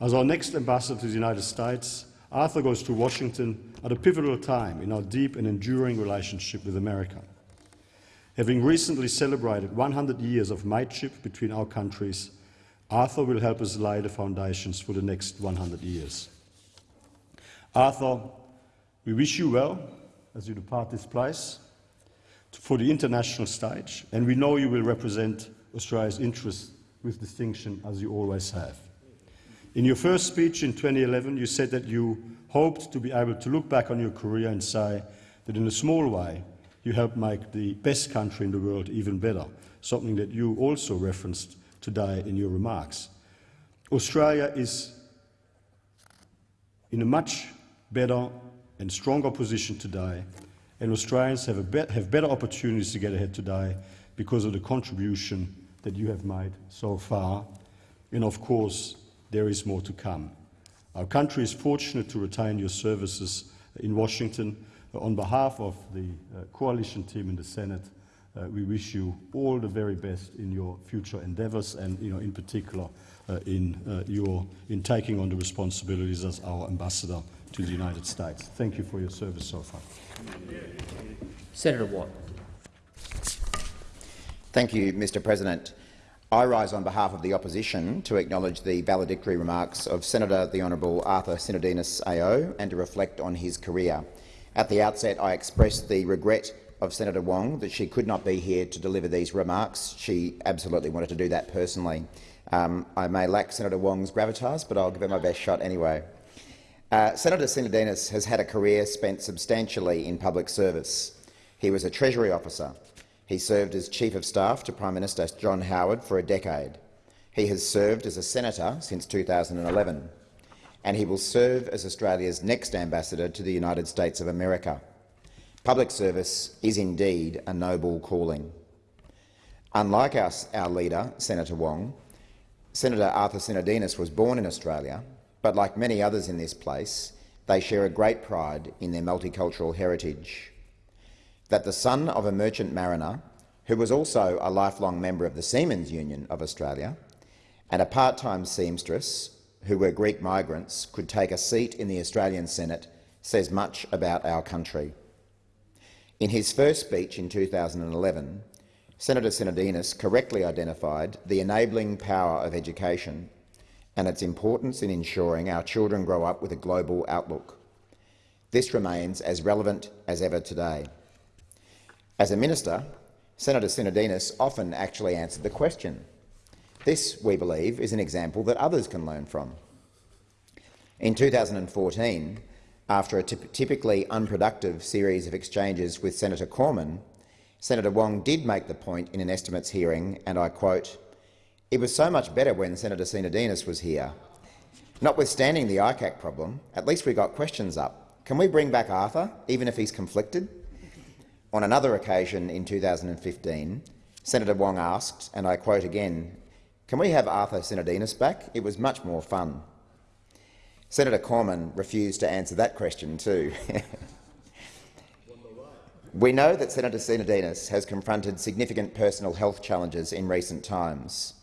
As our next ambassador to the United States, Arthur goes to Washington at a pivotal time in our deep and enduring relationship with America. Having recently celebrated 100 years of mateship between our countries, Arthur will help us lay the foundations for the next 100 years. Arthur, we wish you well as you depart this place for the international stage, and we know you will represent Australia's interests with distinction, as you always have. In your first speech in 2011, you said that you hoped to be able to look back on your career and say that in a small way you helped make the best country in the world even better, something that you also referenced today in your remarks. Australia is in a much better and stronger position today, and Australians have, be have better opportunities to get ahead today because of the contribution that you have made so far. And of course, there is more to come. Our country is fortunate to retain your services in Washington. On behalf of the uh, coalition team in the Senate, uh, we wish you all the very best in your future endeavours and you know, in particular uh, in, uh, your, in taking on the responsibilities as our ambassador to the United States. Thank you for your service so far. Senator Watt. Thank you, Mr President. I rise on behalf of the opposition to acknowledge the valedictory remarks of Senator the Honourable Arthur Sinodinos AO and to reflect on his career. At the outset, I express the regret of Senator Wong that she could not be here to deliver these remarks. She absolutely wanted to do that personally. Um, I may lack Senator Wong's gravitas, but I'll give it my best shot anyway. Uh, Senator Sinodinos has had a career spent substantially in public service. He was a Treasury officer, he served as Chief of Staff to Prime Minister John Howard for a decade. He has served as a senator since 2011, and he will serve as Australia's next ambassador to the United States of America. Public service is indeed a noble calling. Unlike our, our leader, Senator Wong, Senator Arthur Sinodinos was born in Australia, but like many others in this place, they share a great pride in their multicultural heritage that the son of a merchant mariner, who was also a lifelong member of the Seamen's Union of Australia, and a part-time seamstress, who were Greek migrants, could take a seat in the Australian Senate says much about our country. In his first speech in 2011, Senator Sinodinos correctly identified the enabling power of education and its importance in ensuring our children grow up with a global outlook. This remains as relevant as ever today. As a minister, Senator Sinodinos often actually answered the question. This, we believe, is an example that others can learn from. In 2014, after a typically unproductive series of exchanges with Senator Cormann, Senator Wong did make the point in an estimates hearing, and I quote, it was so much better when Senator Sinodinos was here. Notwithstanding the ICAC problem, at least we got questions up. Can we bring back Arthur, even if he's conflicted? On another occasion in 2015, Senator Wong asked, and I quote again, can we have Arthur Sinodinos back? It was much more fun. Senator Cormann refused to answer that question too. we know that Senator Sinodinos has confronted significant personal health challenges in recent times.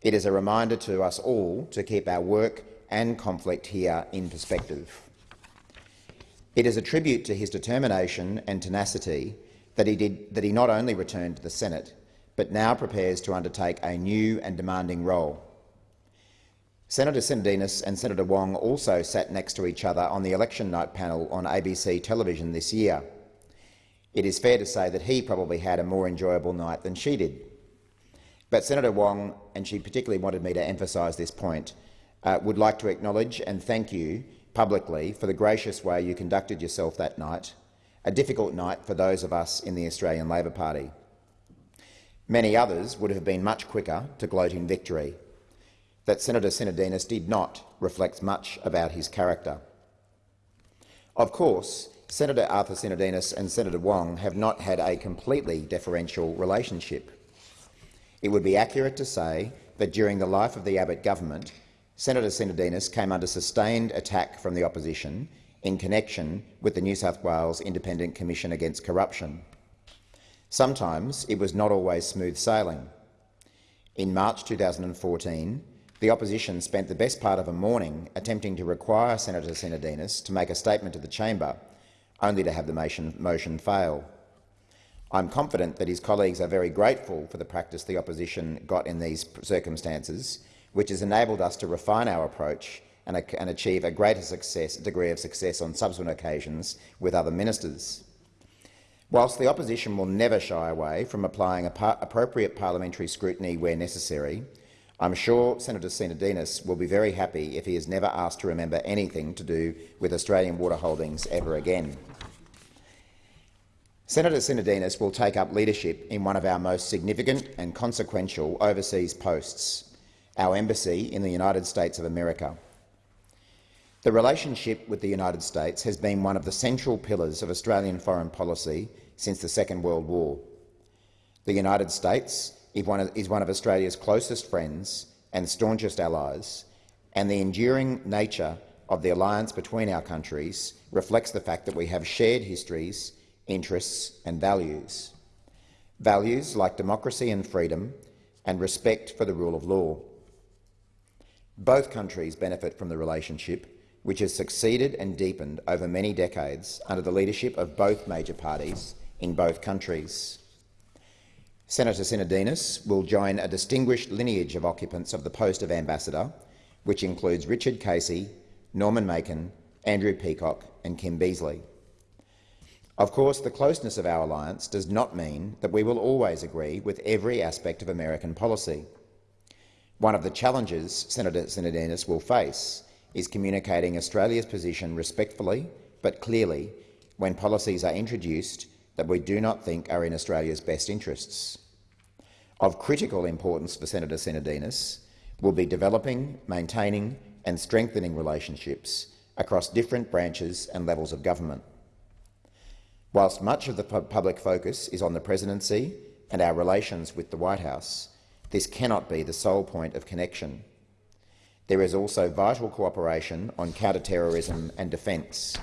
It is a reminder to us all to keep our work and conflict here in perspective. It is a tribute to his determination and tenacity that he, did, that he not only returned to the Senate, but now prepares to undertake a new and demanding role. Senator Sinodinos and Senator Wong also sat next to each other on the election night panel on ABC television this year. It is fair to say that he probably had a more enjoyable night than she did. But Senator Wong, and she particularly wanted me to emphasise this point, uh, would like to acknowledge and thank you publicly for the gracious way you conducted yourself that night, a difficult night for those of us in the Australian Labor Party. Many others would have been much quicker to gloat in victory. That Senator Sinodinos did not reflects much about his character. Of course, Senator Arthur Sinodinos and Senator Wong have not had a completely deferential relationship. It would be accurate to say that during the life of the Abbott government, Senator Sinodinos came under sustained attack from the opposition in connection with the New South Wales Independent Commission Against Corruption. Sometimes it was not always smooth sailing. In March 2014, the opposition spent the best part of a morning attempting to require Senator Sinodinos to make a statement to the chamber, only to have the motion, motion fail. I'm confident that his colleagues are very grateful for the practice the opposition got in these circumstances which has enabled us to refine our approach and, and achieve a greater success, degree of success on subsequent occasions with other ministers. Whilst the opposition will never shy away from applying par appropriate parliamentary scrutiny where necessary, I'm sure Senator Sinodinos will be very happy if he is never asked to remember anything to do with Australian water holdings ever again. Senator Sinodinos will take up leadership in one of our most significant and consequential overseas posts, our embassy in the United States of America. The relationship with the United States has been one of the central pillars of Australian foreign policy since the Second World War. The United States is one of Australia's closest friends and staunchest allies, and the enduring nature of the alliance between our countries reflects the fact that we have shared histories, interests and values. Values like democracy and freedom and respect for the rule of law. Both countries benefit from the relationship, which has succeeded and deepened over many decades under the leadership of both major parties in both countries. Senator Sinodinos will join a distinguished lineage of occupants of the post of ambassador, which includes Richard Casey, Norman Makin, Andrew Peacock and Kim Beazley. Of course, the closeness of our alliance does not mean that we will always agree with every aspect of American policy. One of the challenges Senator Sinodinos will face is communicating Australia's position respectfully but clearly when policies are introduced that we do not think are in Australia's best interests. Of critical importance for Senator Sinodinos will be developing, maintaining and strengthening relationships across different branches and levels of government. Whilst much of the public focus is on the presidency and our relations with the White House, this cannot be the sole point of connection. There is also vital cooperation on counter-terrorism and defence.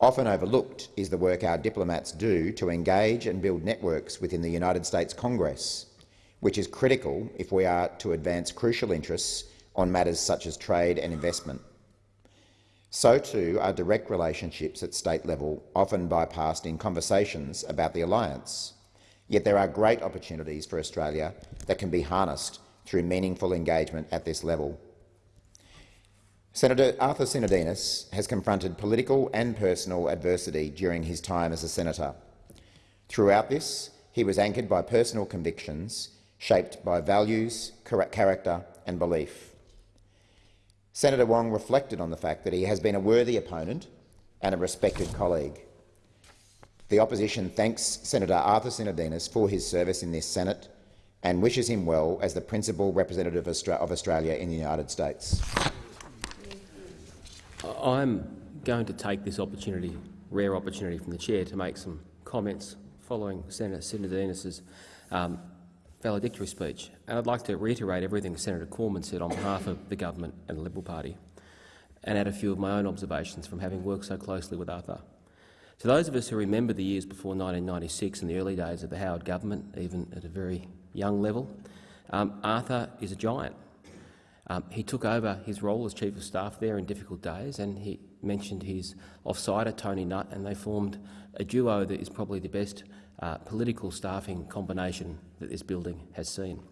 Often overlooked is the work our diplomats do to engage and build networks within the United States Congress, which is critical if we are to advance crucial interests on matters such as trade and investment. So too are direct relationships at state level often bypassed in conversations about the alliance. Yet there are great opportunities for Australia that can be harnessed through meaningful engagement at this level. Senator Arthur Sinodinos has confronted political and personal adversity during his time as a senator. Throughout this, he was anchored by personal convictions shaped by values, character and belief. Senator Wong reflected on the fact that he has been a worthy opponent and a respected colleague. The opposition thanks Senator Arthur Sinodinos for his service in this Senate and wishes him well as the principal representative of Australia in the United States. I'm going to take this opportunity, rare opportunity from the chair, to make some comments following Senator Sinodinos' um, valedictory speech. And I'd like to reiterate everything Senator Cormann said on behalf of the government and the Liberal Party, and add a few of my own observations from having worked so closely with Arthur. To those of us who remember the years before 1996 and the early days of the Howard government, even at a very young level, um, Arthur is a giant. Um, he took over his role as Chief of Staff there in difficult days, and he mentioned his offsider, Tony Nutt, and they formed a duo that is probably the best uh, political staffing combination that this building has seen.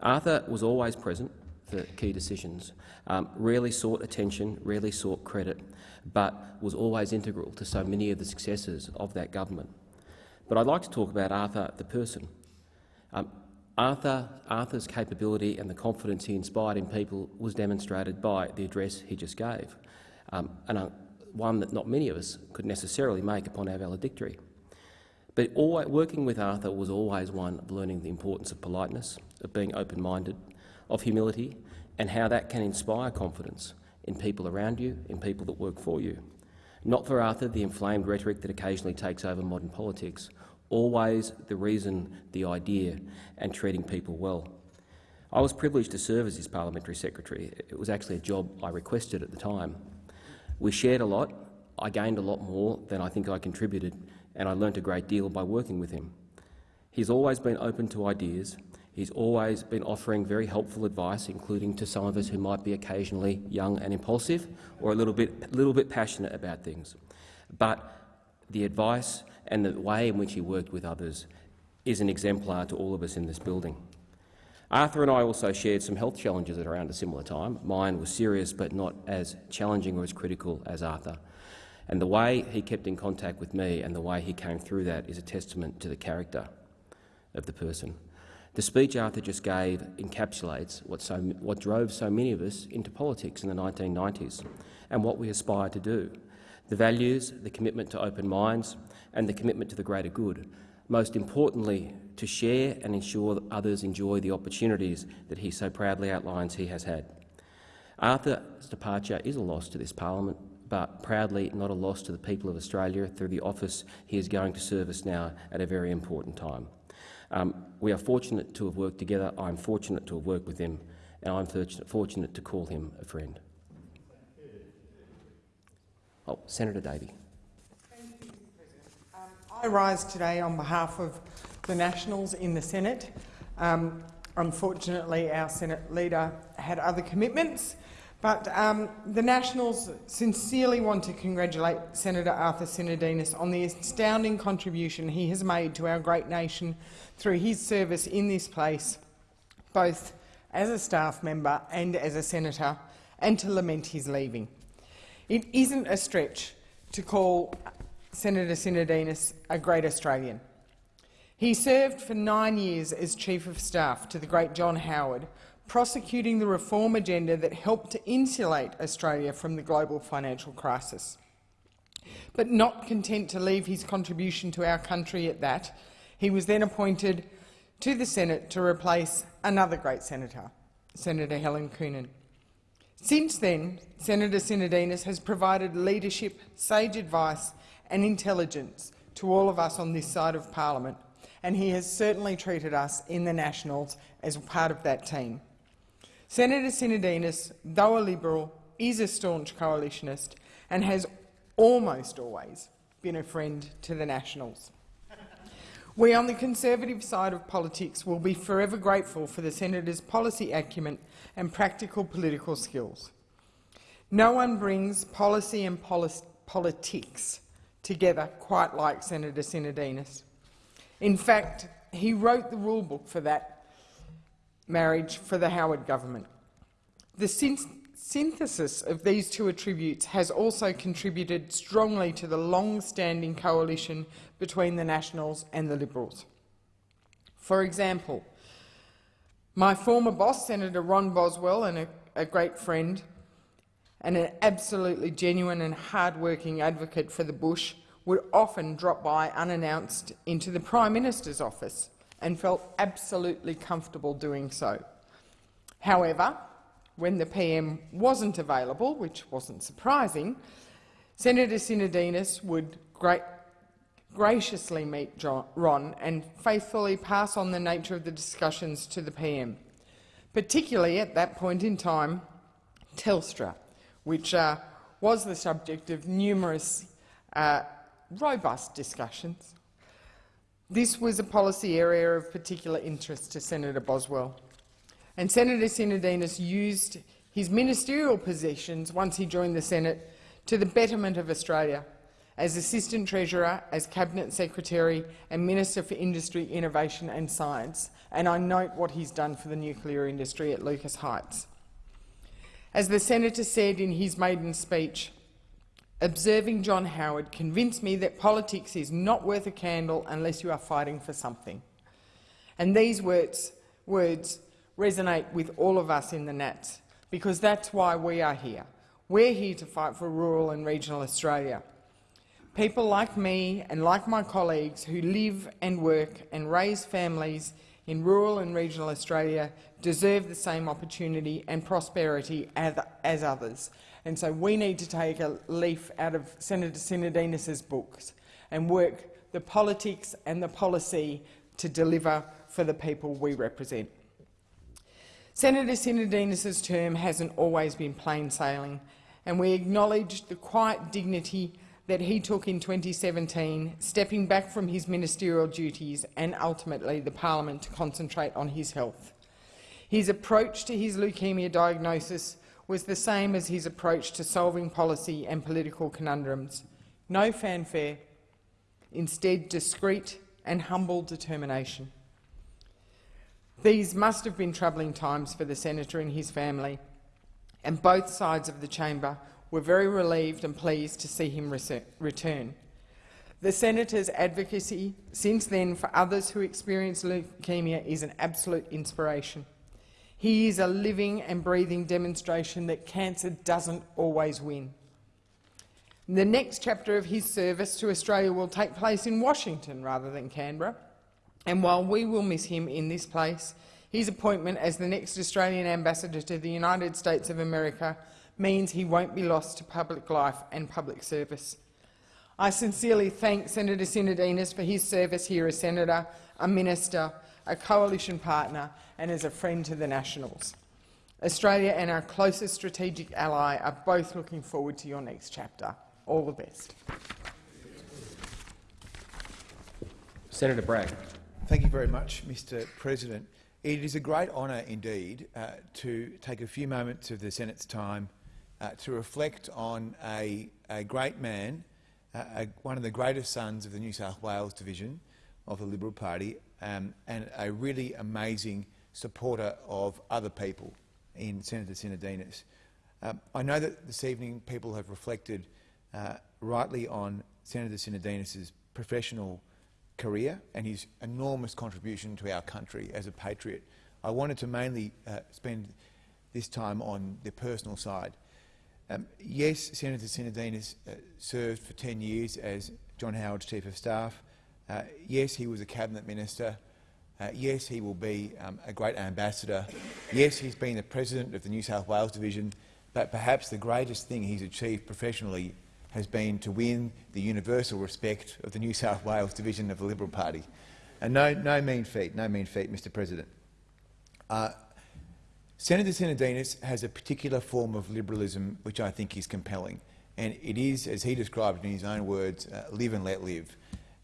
Arthur was always present for key decisions, um, rarely sought attention, rarely sought credit, but was always integral to so many of the successes of that government. But I'd like to talk about Arthur the person. Um, Arthur, Arthur's capability and the confidence he inspired in people was demonstrated by the address he just gave, um, and uh, one that not many of us could necessarily make upon our valedictory. But always, working with Arthur was always one of learning the importance of politeness, of being open-minded, of humility, and how that can inspire confidence in people around you, in people that work for you. Not for Arthur the inflamed rhetoric that occasionally takes over modern politics, always the reason, the idea, and treating people well. I was privileged to serve as his parliamentary secretary. It was actually a job I requested at the time. We shared a lot. I gained a lot more than I think I contributed, and I learnt a great deal by working with him. He's always been open to ideas. He's always been offering very helpful advice, including to some of us who might be occasionally young and impulsive or a little bit, little bit passionate about things. But the advice and the way in which he worked with others is an exemplar to all of us in this building. Arthur and I also shared some health challenges at around a similar time. Mine was serious but not as challenging or as critical as Arthur. And the way he kept in contact with me and the way he came through that is a testament to the character of the person. The speech Arthur just gave encapsulates what, so, what drove so many of us into politics in the 1990s and what we aspire to do. The values, the commitment to open minds and the commitment to the greater good. Most importantly, to share and ensure that others enjoy the opportunities that he so proudly outlines he has had. Arthur's departure is a loss to this parliament, but proudly not a loss to the people of Australia through the office he is going to serve us now at a very important time. Um, we are fortunate to have worked together. I'm fortunate to have worked with him, and I'm fortunate to call him a friend. Oh, Senator Davey. Um, I rise today on behalf of the Nationals in the Senate. Um, unfortunately, our Senate leader had other commitments, but um, the Nationals sincerely want to congratulate Senator Arthur Sinodinos on the astounding contribution he has made to our great nation through his service in this place, both as a staff member and as a senator, and to lament his leaving. It isn't a stretch to call Senator Sinodinos a great Australian. He served for nine years as Chief of Staff to the great John Howard, prosecuting the reform agenda that helped to insulate Australia from the global financial crisis. But not content to leave his contribution to our country at that, he was then appointed to the Senate to replace another great senator, Senator Helen Coonan. Since then, Senator Sinodinos has provided leadership, sage advice and intelligence to all of us on this side of parliament and he has certainly treated us in the Nationals as part of that team. Senator Sinodinos, though a Liberal, is a staunch coalitionist and has almost always been a friend to the Nationals. We on the Conservative side of politics will be forever grateful for the Senator's policy acumen and practical political skills. No one brings policy and polis politics together quite like Senator Sinodinos. In fact, he wrote the rule book for that marriage for the Howard government. The synthesis of these two attributes has also contributed strongly to the long-standing coalition between the Nationals and the Liberals. For example, my former boss, Senator Ron Boswell, and a, a great friend, and an absolutely genuine and hard-working advocate for the bush, would often drop by unannounced into the Prime Minister's office and felt absolutely comfortable doing so. However, when the PM wasn't available, which wasn't surprising, Senator Sinodinos would gra graciously meet John, Ron and faithfully pass on the nature of the discussions to the PM, particularly at that point in time Telstra, which uh, was the subject of numerous uh, robust discussions. This was a policy area of particular interest to Senator Boswell, and Senator Sinodinos used his ministerial positions once he joined the Senate to the betterment of Australia as Assistant Treasurer, as Cabinet Secretary and Minister for Industry, Innovation and Science, and I note what he's done for the nuclear industry at Lucas Heights. As the senator said in his maiden speech, Observing John Howard convinced me that politics is not worth a candle unless you are fighting for something. And these words, words resonate with all of us in the Nats, because that's why we are here. We're here to fight for rural and regional Australia. People like me and like my colleagues who live and work and raise families in rural and regional Australia deserve the same opportunity and prosperity as, as others, and so we need to take a leaf out of Senator Sinodinos's books and work the politics and the policy to deliver for the people we represent. Senator Sinodinos's term hasn't always been plain sailing, and we acknowledge the quiet dignity that he took in 2017, stepping back from his ministerial duties and ultimately the parliament to concentrate on his health. His approach to his leukemia diagnosis was the same as his approach to solving policy and political conundrums. No fanfare, instead discreet and humble determination. These must have been troubling times for the senator and his family, and both sides of the chamber we're very relieved and pleased to see him return. The Senator's advocacy since then for others who experience leukemia is an absolute inspiration. He is a living and breathing demonstration that cancer doesn't always win. The next chapter of his service to Australia will take place in Washington rather than Canberra, and while we will miss him in this place, his appointment as the next Australian ambassador to the United States of America means he won't be lost to public life and public service. I sincerely thank Senator Sinodinos for his service here as senator, a minister, a coalition partner and as a friend to the Nationals. Australia and our closest strategic ally are both looking forward to your next chapter. All the best. Senator Bragg. Thank you very much, Mr President. It is a great honour indeed uh, to take a few moments of the Senate's time uh, to reflect on a, a great man, uh, a, one of the greatest sons of the New South Wales division of the Liberal Party, um, and a really amazing supporter of other people in Senator Sinodinos. Um, I know that this evening people have reflected uh, rightly on Senator Sinodinos' professional career and his enormous contribution to our country as a patriot. I wanted to mainly uh, spend this time on the personal side. Um, yes, Senator Sinodinos uh, served for 10 years as John Howard's Chief of Staff. Uh, yes, he was a Cabinet Minister. Uh, yes, he will be um, a great ambassador. Yes, he's been the President of the New South Wales Division. But perhaps the greatest thing he's achieved professionally has been to win the universal respect of the New South Wales division of the Liberal Party. And no, no mean feat, no mean feat, Mr President. Uh, Senator Sinodinos has a particular form of liberalism which I think is compelling, and it is, as he described in his own words, uh, live and let live.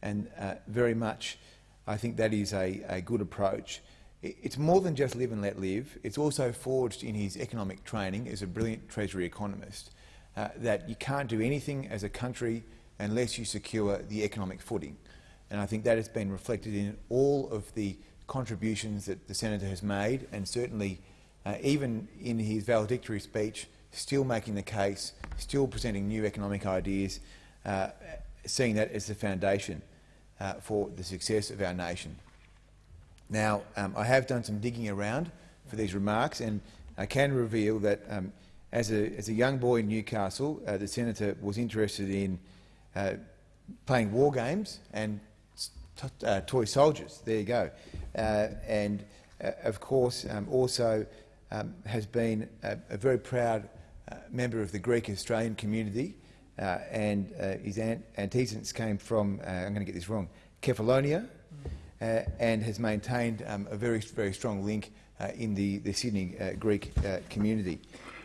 And uh, very much, I think that is a, a good approach. It's more than just live and let live. It's also forged in his economic training as a brilliant Treasury economist uh, that you can't do anything as a country unless you secure the economic footing. And I think that has been reflected in all of the contributions that the senator has made, and certainly uh, even in his valedictory speech, still making the case, still presenting new economic ideas, uh, seeing that as the foundation uh, for the success of our nation. Now, um, I have done some digging around for these remarks, and I can reveal that um, as a, as a young boy in Newcastle, uh, the senator was interested in uh, playing war games and uh, toy soldiers. There you go. Uh, and uh, of course, um, also um, has been a, a very proud uh, member of the Greek Australian community. and his antecedents came from, I'm going to get this wrong, Kefalonia, and has maintained um, a very, very strong link in the, the Sydney Greek community.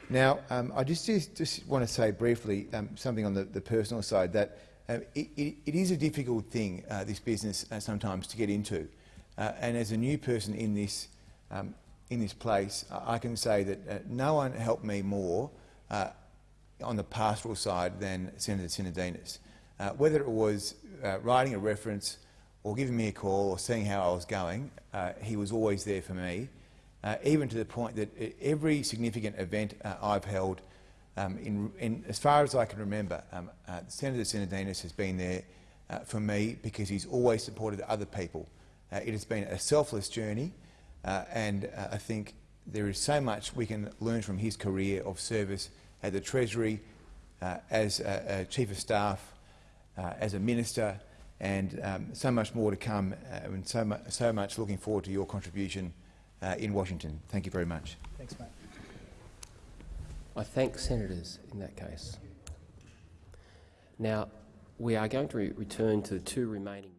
Now, um, I just, just, just, want to say briefly um, something on the, the, personal side that um, it, it, it is a difficult thing, uh, this business, uh, sometimes to get into. Uh, and as a new person in this, um, in this place, I can say that uh, no one helped me more uh, on the pastoral side than Senator Sinodinos. Uh, whether it was writing a reference or giving me a call or seeing how I was going, he was always there for me uh, even to the point that every significant event uh, I've held, um, in, in, as far as I can remember, um, uh, Senator Sinodinos has been there uh, for me because he's always supported other people. Uh, it has been a selfless journey, uh, and I think there is so much we can learn from his career of service at the Treasury, as a, a, Chief of Staff, as a Minister, and um, so much more to come, and so, mu so much looking forward to your contribution uh, in Washington. Thank you very much. Thanks, mate. I thank senators in that case. Now, we are going to re return to the two remaining